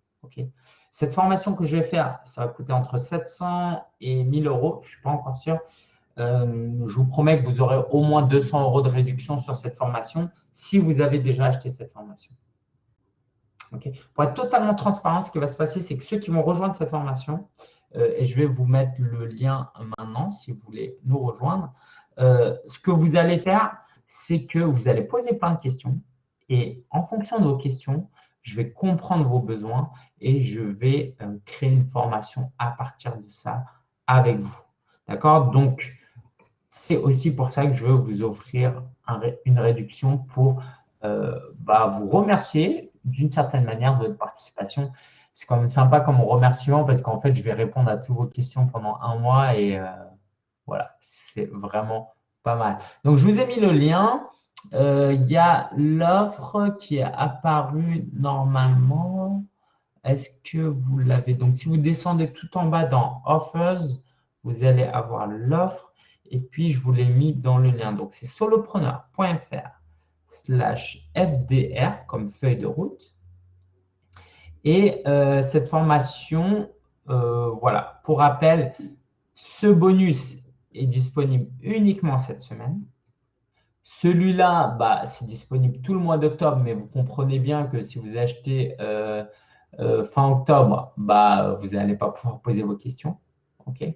Cette formation que je vais faire, ça va coûter entre 700 et 1000 euros. Je ne suis pas encore sûr. Euh, je vous promets que vous aurez au moins 200 euros de réduction sur cette formation si vous avez déjà acheté cette formation. Pour être totalement transparent, ce qui va se passer, c'est que ceux qui vont rejoindre cette formation, euh, et je vais vous mettre le lien maintenant si vous voulez nous rejoindre, euh, ce que vous allez faire, c'est que vous allez poser plein de questions et en fonction de vos questions, je vais comprendre vos besoins et je vais euh, créer une formation à partir de ça avec vous. D'accord? Donc, c'est aussi pour ça que je veux vous offrir une réduction pour euh, bah, vous remercier d'une certaine manière de votre participation. C'est quand même sympa comme remerciement parce qu'en fait, je vais répondre à toutes vos questions pendant un mois et euh, voilà, c'est vraiment pas mal. Donc, je vous ai mis le lien. Euh, il y a l'offre qui est apparue normalement. Est-ce que vous l'avez? Donc, si vous descendez tout en bas dans Offers, vous allez avoir l'offre. Et puis, je vous l'ai mis dans le lien. Donc, c'est solopreneur.fr slash FDR comme feuille de route. Et euh, cette formation, euh, voilà, pour rappel, ce bonus est disponible uniquement cette semaine. Celui-là, bah, c'est disponible tout le mois d'octobre, mais vous comprenez bien que si vous achetez euh, fin octobre, bah, vous n'allez pas pouvoir poser vos questions. ok?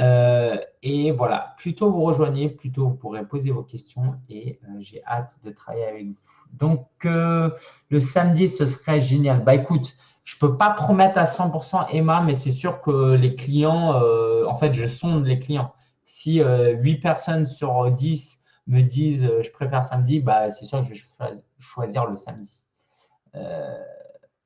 Euh, et voilà, plutôt vous rejoignez, plutôt vous pourrez poser vos questions et euh, j'ai hâte de travailler avec vous. Donc, euh, le samedi, ce serait génial. Bah écoute, je ne peux pas promettre à 100% Emma, mais c'est sûr que les clients, en fait, je sonde les clients. Si 8 personnes sur 10 me disent je préfère samedi, bah, c'est sûr que je vais choisir le samedi.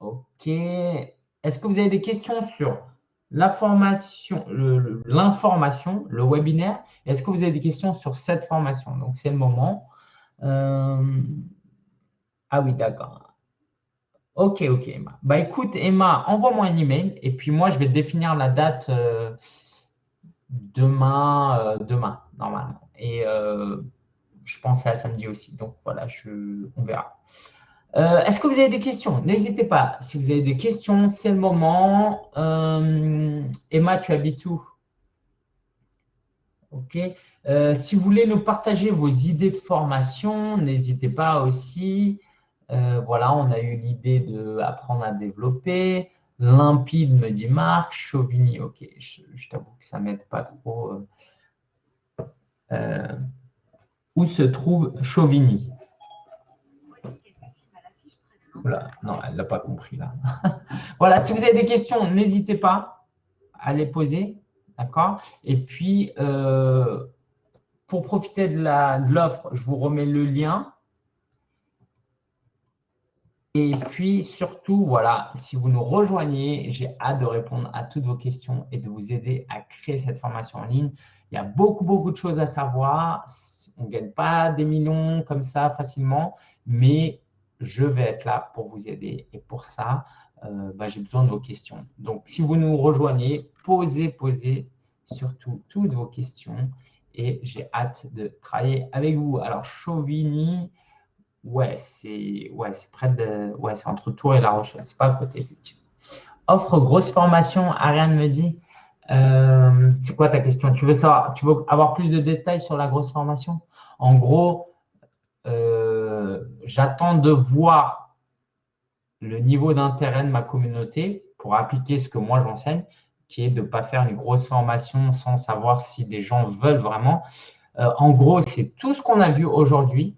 ok. Est-ce que vous avez des questions sur la formation, l'information, le, webinaire? Est-ce que vous avez des questions sur cette formation? Donc, c'est le moment. Euh, ah oui, d'accord. Ok, ok, Emma. Bah, écoute, Emma, envoie-moi un email et puis moi, je vais définir la date euh, demain, euh, demain, normalement. Et je pense à samedi aussi. Donc, voilà, on verra. Euh, est-ce que vous avez des questions? N'hésitez pas. Si vous avez des questions, c'est le moment. Euh, Emma, tu habites où? Ok. Euh, si vous voulez nous partager vos idées de formation, n'hésitez pas aussi. voilà, on a eu l'idée d'apprendre à développer. Limpide, me dit Marc. Chauvigny, ok. Je, je t'avoue que ça ne m'aide pas trop. Où se trouve Chauvigny? Voilà, non, elle l'a pas compris là. <laughs> voilà, si vous avez des questions, n'hésitez pas à les poser. D'accord? Et puis, euh, pour profiter de l'offre, je vous remets le lien. Et puis, surtout, voilà, si vous nous rejoignez, j'ai hâte de répondre à toutes vos questions et de vous aider à créer cette formation en ligne. Il y a beaucoup, beaucoup de choses à savoir. On ne gagne pas des millions comme ça facilement, mais je vais être là pour vous aider. Et pour ça, euh, bah, j'ai besoin de vos questions. Donc, si vous nous rejoignez, posez, posez surtout toutes vos questions et j'ai hâte de travailler avec vous. Alors, Chauvigny, ouais, c'est ouais, près de. Ouais, c'est entre Tours et La Rochelle. C'est pas à côté, effectivement. Offre grosse formation, Ariane me dit. Euh, c'est quoi ta question? Tu veux savoir, tu veux avoir plus de détails sur la grosse formation? En gros, euh, j'attends de voir le niveau d'intérêt de ma communauté pour appliquer ce que moi j'enseigne, qui est de ne pas faire une grosse formation sans savoir si des gens veulent vraiment. Euh, en gros, c'est tout ce qu'on a vu aujourd'hui,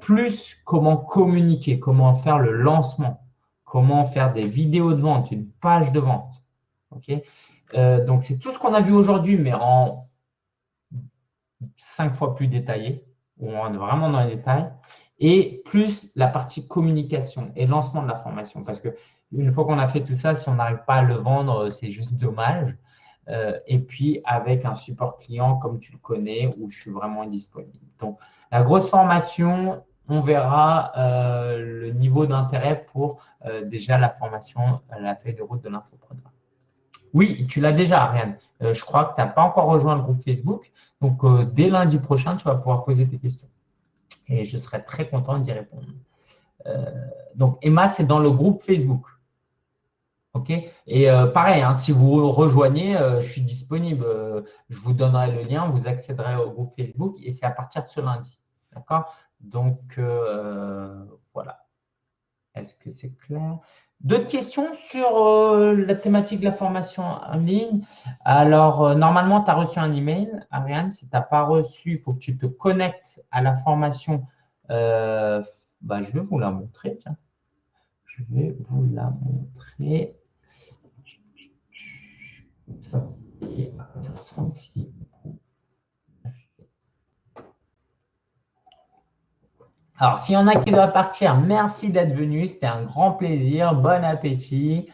plus comment communiquer, comment faire le lancement, comment faire des vidéos de vente, une page de vente. ok? Euh, donc, c'est tout ce qu'on a vu aujourd'hui, mais en cinq fois plus détaillé, où on est vraiment dans les détails, et plus la partie communication et lancement de la formation. Parce que une fois qu'on a fait tout ça, si on n'arrive pas à le vendre, c'est juste dommage. Euh, et puis, avec un support client comme tu le connais, où je suis vraiment disponible. Donc, la grosse formation, on verra euh, le niveau d'intérêt pour déjà la formation, la feuille de route de l'infopreneur. Oui, tu l'as déjà, Ariane. Euh, je crois que tu n'as pas encore rejoint le groupe Facebook. Donc, euh, dès lundi prochain, tu vas pouvoir poser tes questions. Et je serai très content d'y répondre. Euh, donc, Emma, c'est dans le groupe Facebook. OK? Et pareil, hein, si vous rejoignez, je suis disponible. je vous donnerai le lien, vous accéderez au groupe Facebook et c'est à partir de ce lundi. D'accord? Donc, voilà. Est-ce que c'est clair? D'autres questions sur euh, la thématique de la formation en ligne? Alors, euh, normalement, tu as reçu un email, Ariane. Si tu n'as pas reçu, il faut que tu te connectes à la formation. Euh, bah, je vais vous la montrer. Tiens. Je vais vous la montrer. Ça, Alors, s'il y en a qui doivent partir, merci d'être venu. C'était un grand plaisir. Bon appétit.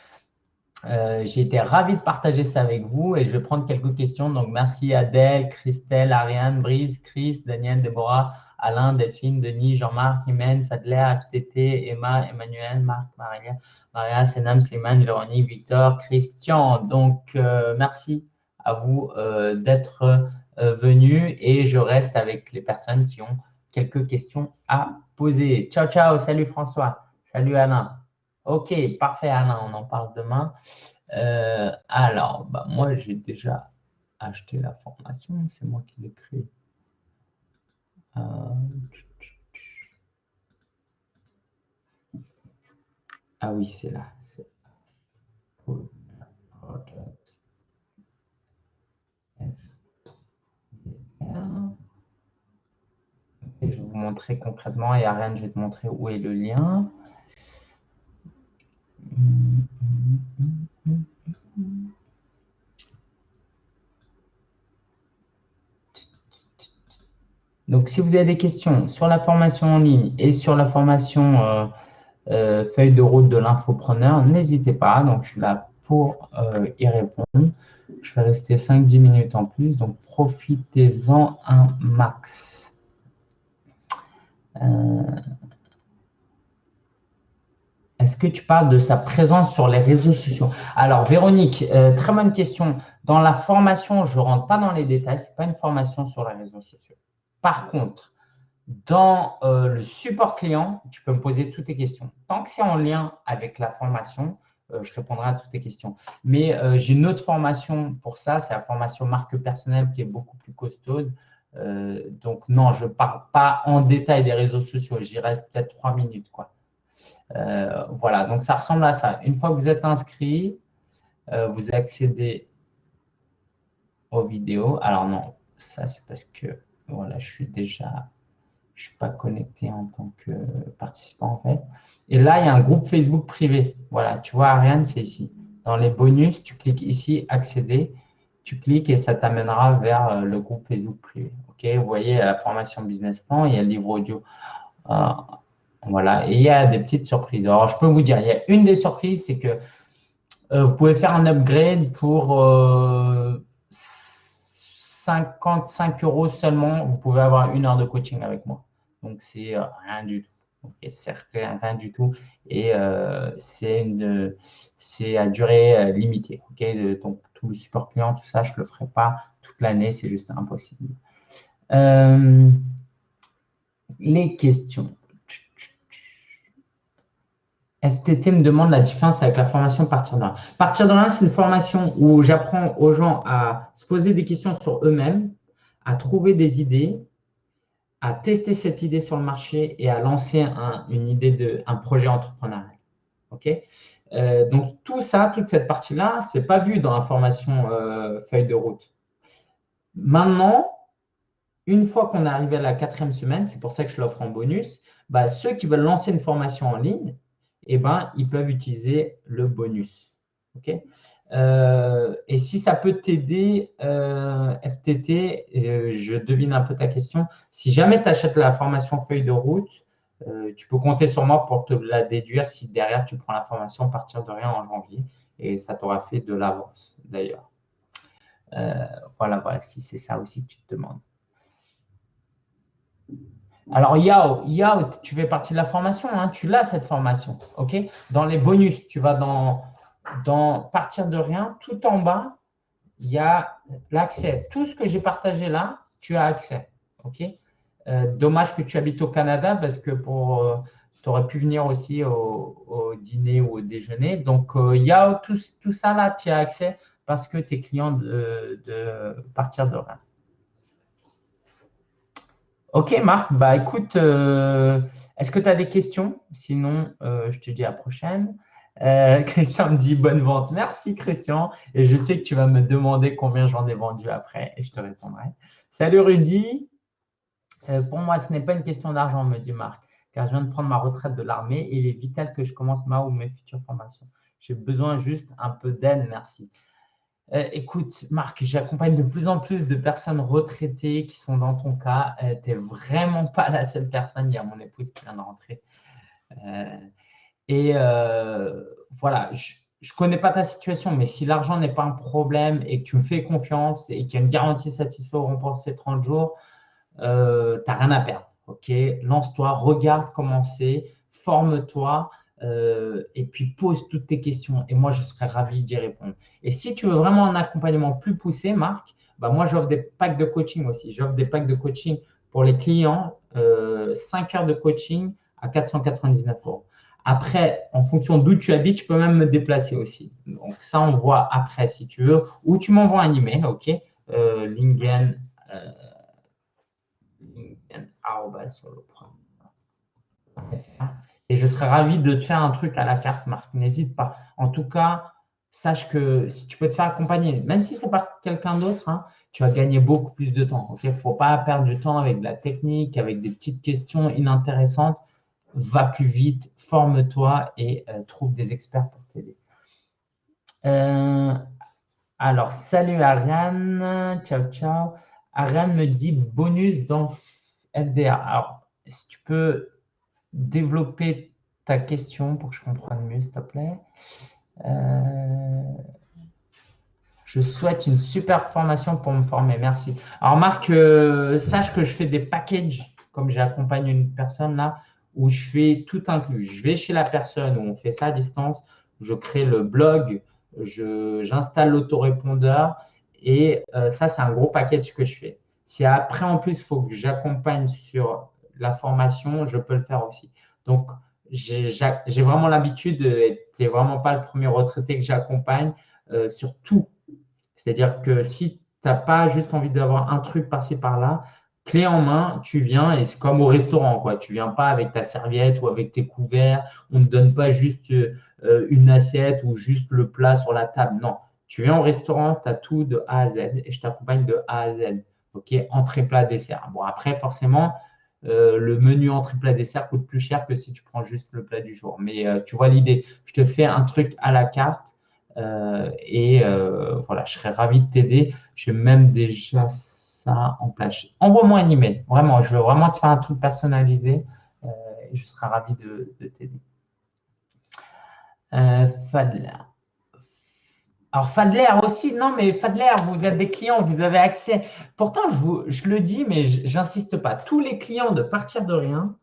Euh, j'ai été ravi de partager ça avec vous et je vais prendre quelques questions. Donc, merci Adèle, Christelle, Ariane, Brice, Chris, Daniel, Déborah, Alain, Delphine, Denis, Jean-Marc, Imen, Fadler, FTT, Emma, Emmanuel, Marc, Maria, Maria, Senam, Slimane, Véronique, Victor, Christian. Donc, euh, merci à vous euh, d'être venus et je reste avec les personnes qui ont quelques questions à poser. Ciao, ciao. Salut François. Salut Alain. Ok, parfait Alain, on en parle demain. Euh, alors, bah, moi, j'ai déjà acheté la formation. C'est moi qui l'ai créée. Euh, ah oui, c'est là. Je vais vous montrer concrètement. Et Ariane, je vais te montrer où est le lien. Donc, si vous avez des questions sur la formation en ligne et sur la formation euh, euh, feuille de route de l'infopreneur, n'hésitez pas. Donc, je suis là pour euh, y répondre. Je vais rester 5-10 minutes en plus, donc profitez-en un max. Euh, est-ce que tu parles de sa présence sur les réseaux sociaux? Alors, Véronique, euh, très bonne question. Dans la formation, je ne rentre pas dans les détails. Ce n'est pas une formation sur les réseaux sociaux. Par contre, dans euh, le support client, tu peux me poser toutes tes questions. Tant que c'est en lien avec la formation, je répondrai à toutes tes questions. Mais j'ai une autre formation pour ça, c'est la formation marque personnelle qui est beaucoup plus costaude. Euh, donc non, je ne parle pas en détail des réseaux sociaux, j'y reste peut-être trois minutes. Quoi. Euh, voilà, donc ça ressemble à ça. Une fois que vous êtes inscrit, euh, vous accédez aux vidéos. Alors non, ça c'est parce que voilà, je suis déjà, je suis pas connecté en tant que participant en fait. Et là, il y a un groupe Facebook privé. Voilà, tu vois, Ariane, c'est ici. Dans les bonus, tu cliques ici, accéder tu cliques et ça t'amènera vers euh, le groupe Facebook privé. Vous voyez la formation business plan, il y a le livre audio. Euh, voilà, et il y a des petites surprises. Alors, je peux vous dire, il y a une des surprises, c'est que euh, vous pouvez faire un upgrade pour 55 euros seulement. Vous pouvez avoir une heure de coaching avec moi. Donc, c'est rien du tout. C'est rien, du tout. Et c'est à durée limitée. Donc, tout le support client, tout ça, je ne le ferai pas toute l'année, c'est juste impossible. Euh, les questions. FTT me demande la différence avec la formation Partir de rien. Partir de rien, c'est une formation où j'apprends aux gens à se poser des questions sur eux-mêmes, à trouver des idées, à tester cette idée sur le marché et à lancer un, une idée de un projet entrepreneurial. OK? Euh, donc, tout ça, toute cette partie-là, ce n'est pas vu dans la formation euh, feuille de route. Maintenant, une fois qu'on est arrivé à la quatrième semaine, c'est pour ça que je l'offre en bonus, bah, ceux qui veulent lancer une formation en ligne, eh ben, ils peuvent utiliser le bonus. Euh, et si ça peut t'aider, FTT, je devine un peu ta question, si jamais tu achètes la formation feuille de route, euh, tu peux compter sur moi pour te la déduire si derrière tu prends la formation à partir de rien en janvier et ça t'aura fait de l'avance d'ailleurs. Euh, voilà, voilà, si c'est ça aussi que tu te demandes. Alors, Yao, Yao, tu fais partie de la formation, hein, tu l'as cette formation. ok? Dans les bonus, tu vas dans, dans partir de rien, tout en bas, il y a l'accès. Tout ce que j'ai partagé là, tu as accès. ok? Euh, dommage que tu habites au Canada parce que pour, euh, tu aurais pu venir aussi au, dîner ou au déjeuner. Donc, il y a tout, ça là, tu as accès parce que tu es client de, partir de rien. Ok, Marc, bah écoute, euh, est-ce que tu as des questions? Sinon, je te dis à la prochaine. <laughs> Christian me dit bonne vente. Merci, Christian. Et je sais que tu vas me demander combien j'en ai vendu après et je te répondrai. Salut, Rudy. Euh, pour moi, ce n'est pas une question d'argent, me dit Marc, car je viens de prendre ma retraite de l'armée et il est vital que je commence ma ou mes futures formations. J'ai besoin juste un peu d'aide, merci. Euh, écoute, Marc, j'accompagne de plus en plus de personnes retraitées qui sont dans ton cas. Euh, tu n'es vraiment pas la seule personne. Il y a mon épouse qui vient de rentrer. Et voilà, je ne connais pas ta situation, mais si l'argent n'est pas un problème et que tu me fais confiance et qu'il y a une garantie satisfaisante pour ces 30 jours, euh, tu n'as rien à perdre. ok? Lance-toi, regarde comment c'est, forme-toi euh, et puis pose toutes tes questions. Et moi, je serais ravi d'y répondre. Et si tu veux vraiment un accompagnement plus poussé, Marc, bah moi, j'offre des packs de coaching aussi. J'offre des packs de coaching pour les clients, euh, 5 heures de coaching à 499 euros. Après, en fonction d'où tu habites, tu peux même me déplacer aussi. Donc, ça, on voit après si tu veux. Ou tu m'envoies un email, OK? Euh, Lingen, euh, et je serais ravi de te faire un truc à la carte, Marc. N'hésite pas. En tout cas, sache que si tu peux te faire accompagner, même si c'est par quelqu'un d'autre, hein, tu vas gagner beaucoup plus de temps. Il ne faut pas perdre du temps avec de la technique, avec des petites questions inintéressantes. Va plus vite, forme-toi et euh, trouve des experts pour t'aider. Euh, alors, salut Ariane. Ciao, ciao. Ariane me dit bonus dans FDA. Alors, si tu peux développer ta question pour que je comprenne mieux, s'il te plaît. Euh, je souhaite une super formation pour me former. Merci. Alors, Marc, sache que je fais des packages, comme j'accompagne une personne là, où je fais tout inclus. Je vais chez la personne où on fait ça à distance, je crée le blog, j'installe l'autorépondeur et euh, ça, c'est un gros package que je fais. Si après, en plus, il faut que j'accompagne sur la formation, je peux le faire aussi. Donc, j'ai vraiment l'habitude, tu n'es vraiment pas le premier retraité que j'accompagne euh, sur tout. C'est-à-dire que si tu n'as pas juste envie d'avoir un truc par-ci, par-là, clé en main, tu viens et c'est comme au restaurant. Quoi. Tu viens pas avec ta serviette ou avec tes couverts. On ne donne pas juste euh, une assiette ou juste le plat sur la table. Non, tu viens au restaurant, tu as tout de A à Z et je t'accompagne de A à Z. OK, entrée, plat, dessert. Bon, après, forcément, euh, le menu entrée, plat, dessert coûte plus cher que si tu prends juste le plat du jour. Mais euh, tu vois l'idée. Je te fais un truc à la carte et voilà, je serais ravi de t'aider. J'ai même déjà en place. Envoie-moi un email. Vraiment, je veux vraiment te faire un truc personnalisé et je serai ravi de, t'aider. Fadler. Alors, Fadler aussi, non, mais Fadler, vous avez des clients, vous avez accès. Pourtant, je le dis, mais j'insiste pas. Tous les clients de partir de rien,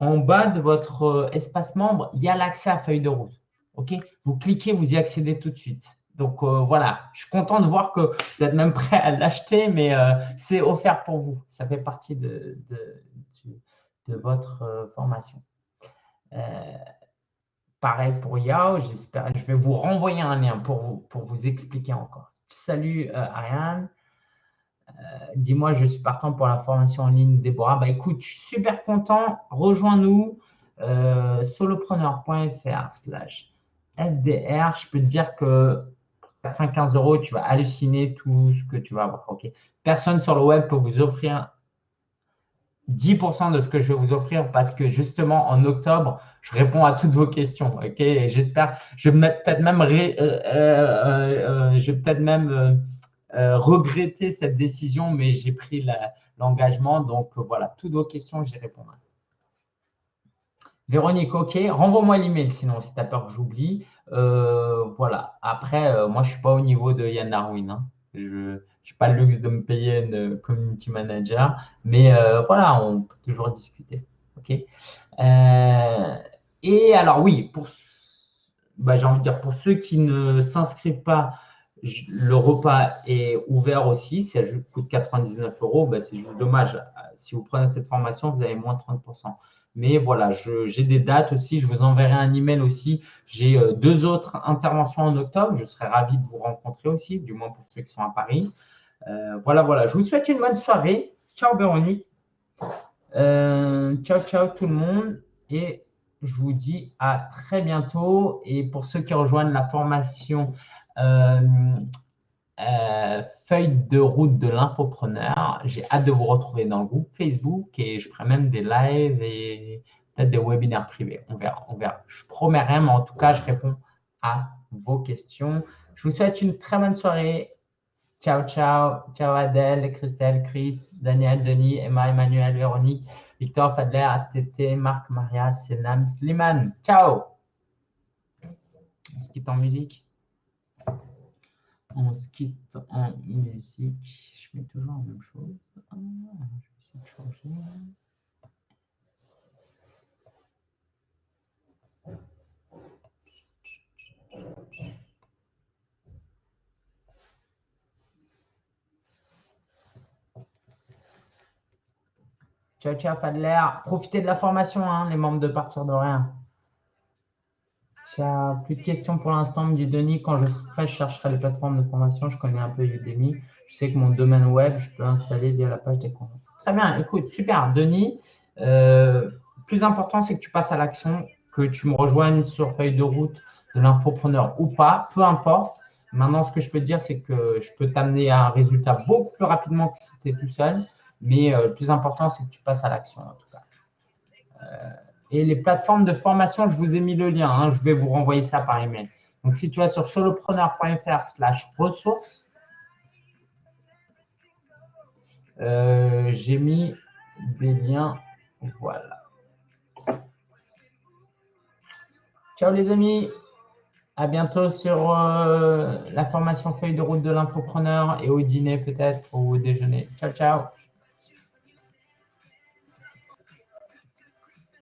en bas de votre euh, espace membre, il y a l'accès à feuille de route. OK? Vous cliquez, vous y accédez tout de suite. Donc euh, voilà, je suis content de voir que vous êtes même <laughs> prêt à l'acheter, mais euh, c'est offert pour vous. Ça fait partie de, votre formation. pareil pour Yao, j'espère. Je vais vous renvoyer un lien pour vous, pour vous expliquer encore. Salut Ariane. Euh, dis-moi, je suis partant pour la formation en ligne, Déborah. Bah, écoute, je suis super content. Rejoins-nous, euh, solopreneur.fr slash FDR. Je peux te dire que 95 euros, tu vas halluciner tout ce que tu vas avoir. Personne sur le web peut vous offrir 10% de ce que je vais vous offrir parce que justement, en octobre, je réponds à toutes vos questions. J'espère, je vais peut-être même, euh, je vais peut-être même euh, regretter cette décision, mais j'ai pris l'engagement. donc euh, voilà, toutes vos questions, j'y répondrai. Véronique, ok. Renvoie-moi l'email sinon, si tu as peur que j'oublie. Euh, voilà. Après, moi, je ne suis pas au niveau de Yann Darwin. Hein. Je n'ai pas le luxe de me payer une community manager. Mais voilà, on peut toujours discuter. OK? et alors, oui, pour, bah, j'ai envie de dire, pour ceux qui ne s'inscrivent pas le repas est ouvert aussi. Ça coûte 99 euros. Ben, c'est juste dommage. Si vous prenez cette formation, vous avez moins de 30%. Mais voilà, j'ai des dates aussi. Je vous enverrai un email aussi. J'ai euh, deux autres interventions en octobre. Je serais ravi de vous rencontrer aussi, du moins pour ceux qui sont à Paris. Euh, voilà, voilà. Je vous souhaite une bonne soirée. Ciao, Véronique. Euh, ciao, ciao tout le monde. Et je vous dis à très bientôt. Et pour ceux qui rejoignent la formation euh, feuille de route de l'infopreneur. J'ai hâte de vous retrouver dans le groupe Facebook et je ferai même des lives et peut-être des webinaires privés. On verra, on verra. Je promets rien, mais en tout cas, je réponds à vos questions. Je vous souhaite une très bonne soirée. Ciao, ciao. Ciao Adèle, Christelle, Chris, Daniel, Denis, Emma, Emmanuel, Véronique, Victor, Fadler, FTT, Marc, Maria, Senam, Sliman. Ciao. Ce qui est en musique? On se quitte en musique. Je mets toujours la même chose. Ah, je vais essayer de changer. Ciao, ciao, Fadler. Profitez de la formation, hein, les membres de Partir de Rien. Plus de questions pour l'instant, me dit Denis. Quand je serai prêt, je chercherai les plateformes de formation. Je connais un peu Udemy. Je sais que mon domaine web, je peux l'installer via la page des comptes. Très bien. Écoute, super. Denis, euh, plus important, c'est que tu passes à l'action, que tu me rejoignes sur feuille de route de l'infopreneur ou pas, peu importe. Maintenant, ce que je peux dire, c'est que je peux t'amener à un résultat beaucoup plus rapidement que si tu étais tout seul. Mais euh, le plus important, c'est que tu passes à l'action, en tout cas. Euh, et les plateformes de formation, je vous ai mis le lien. Hein, je vais vous renvoyer ça par email. Donc, si tu vas sur solopreneur.fr slash ressources, euh, j'ai mis des liens. Voilà. Ciao les amis. À bientôt sur euh, la formation feuille de route de l'infopreneur et au dîner peut-être ou au déjeuner. Ciao, ciao.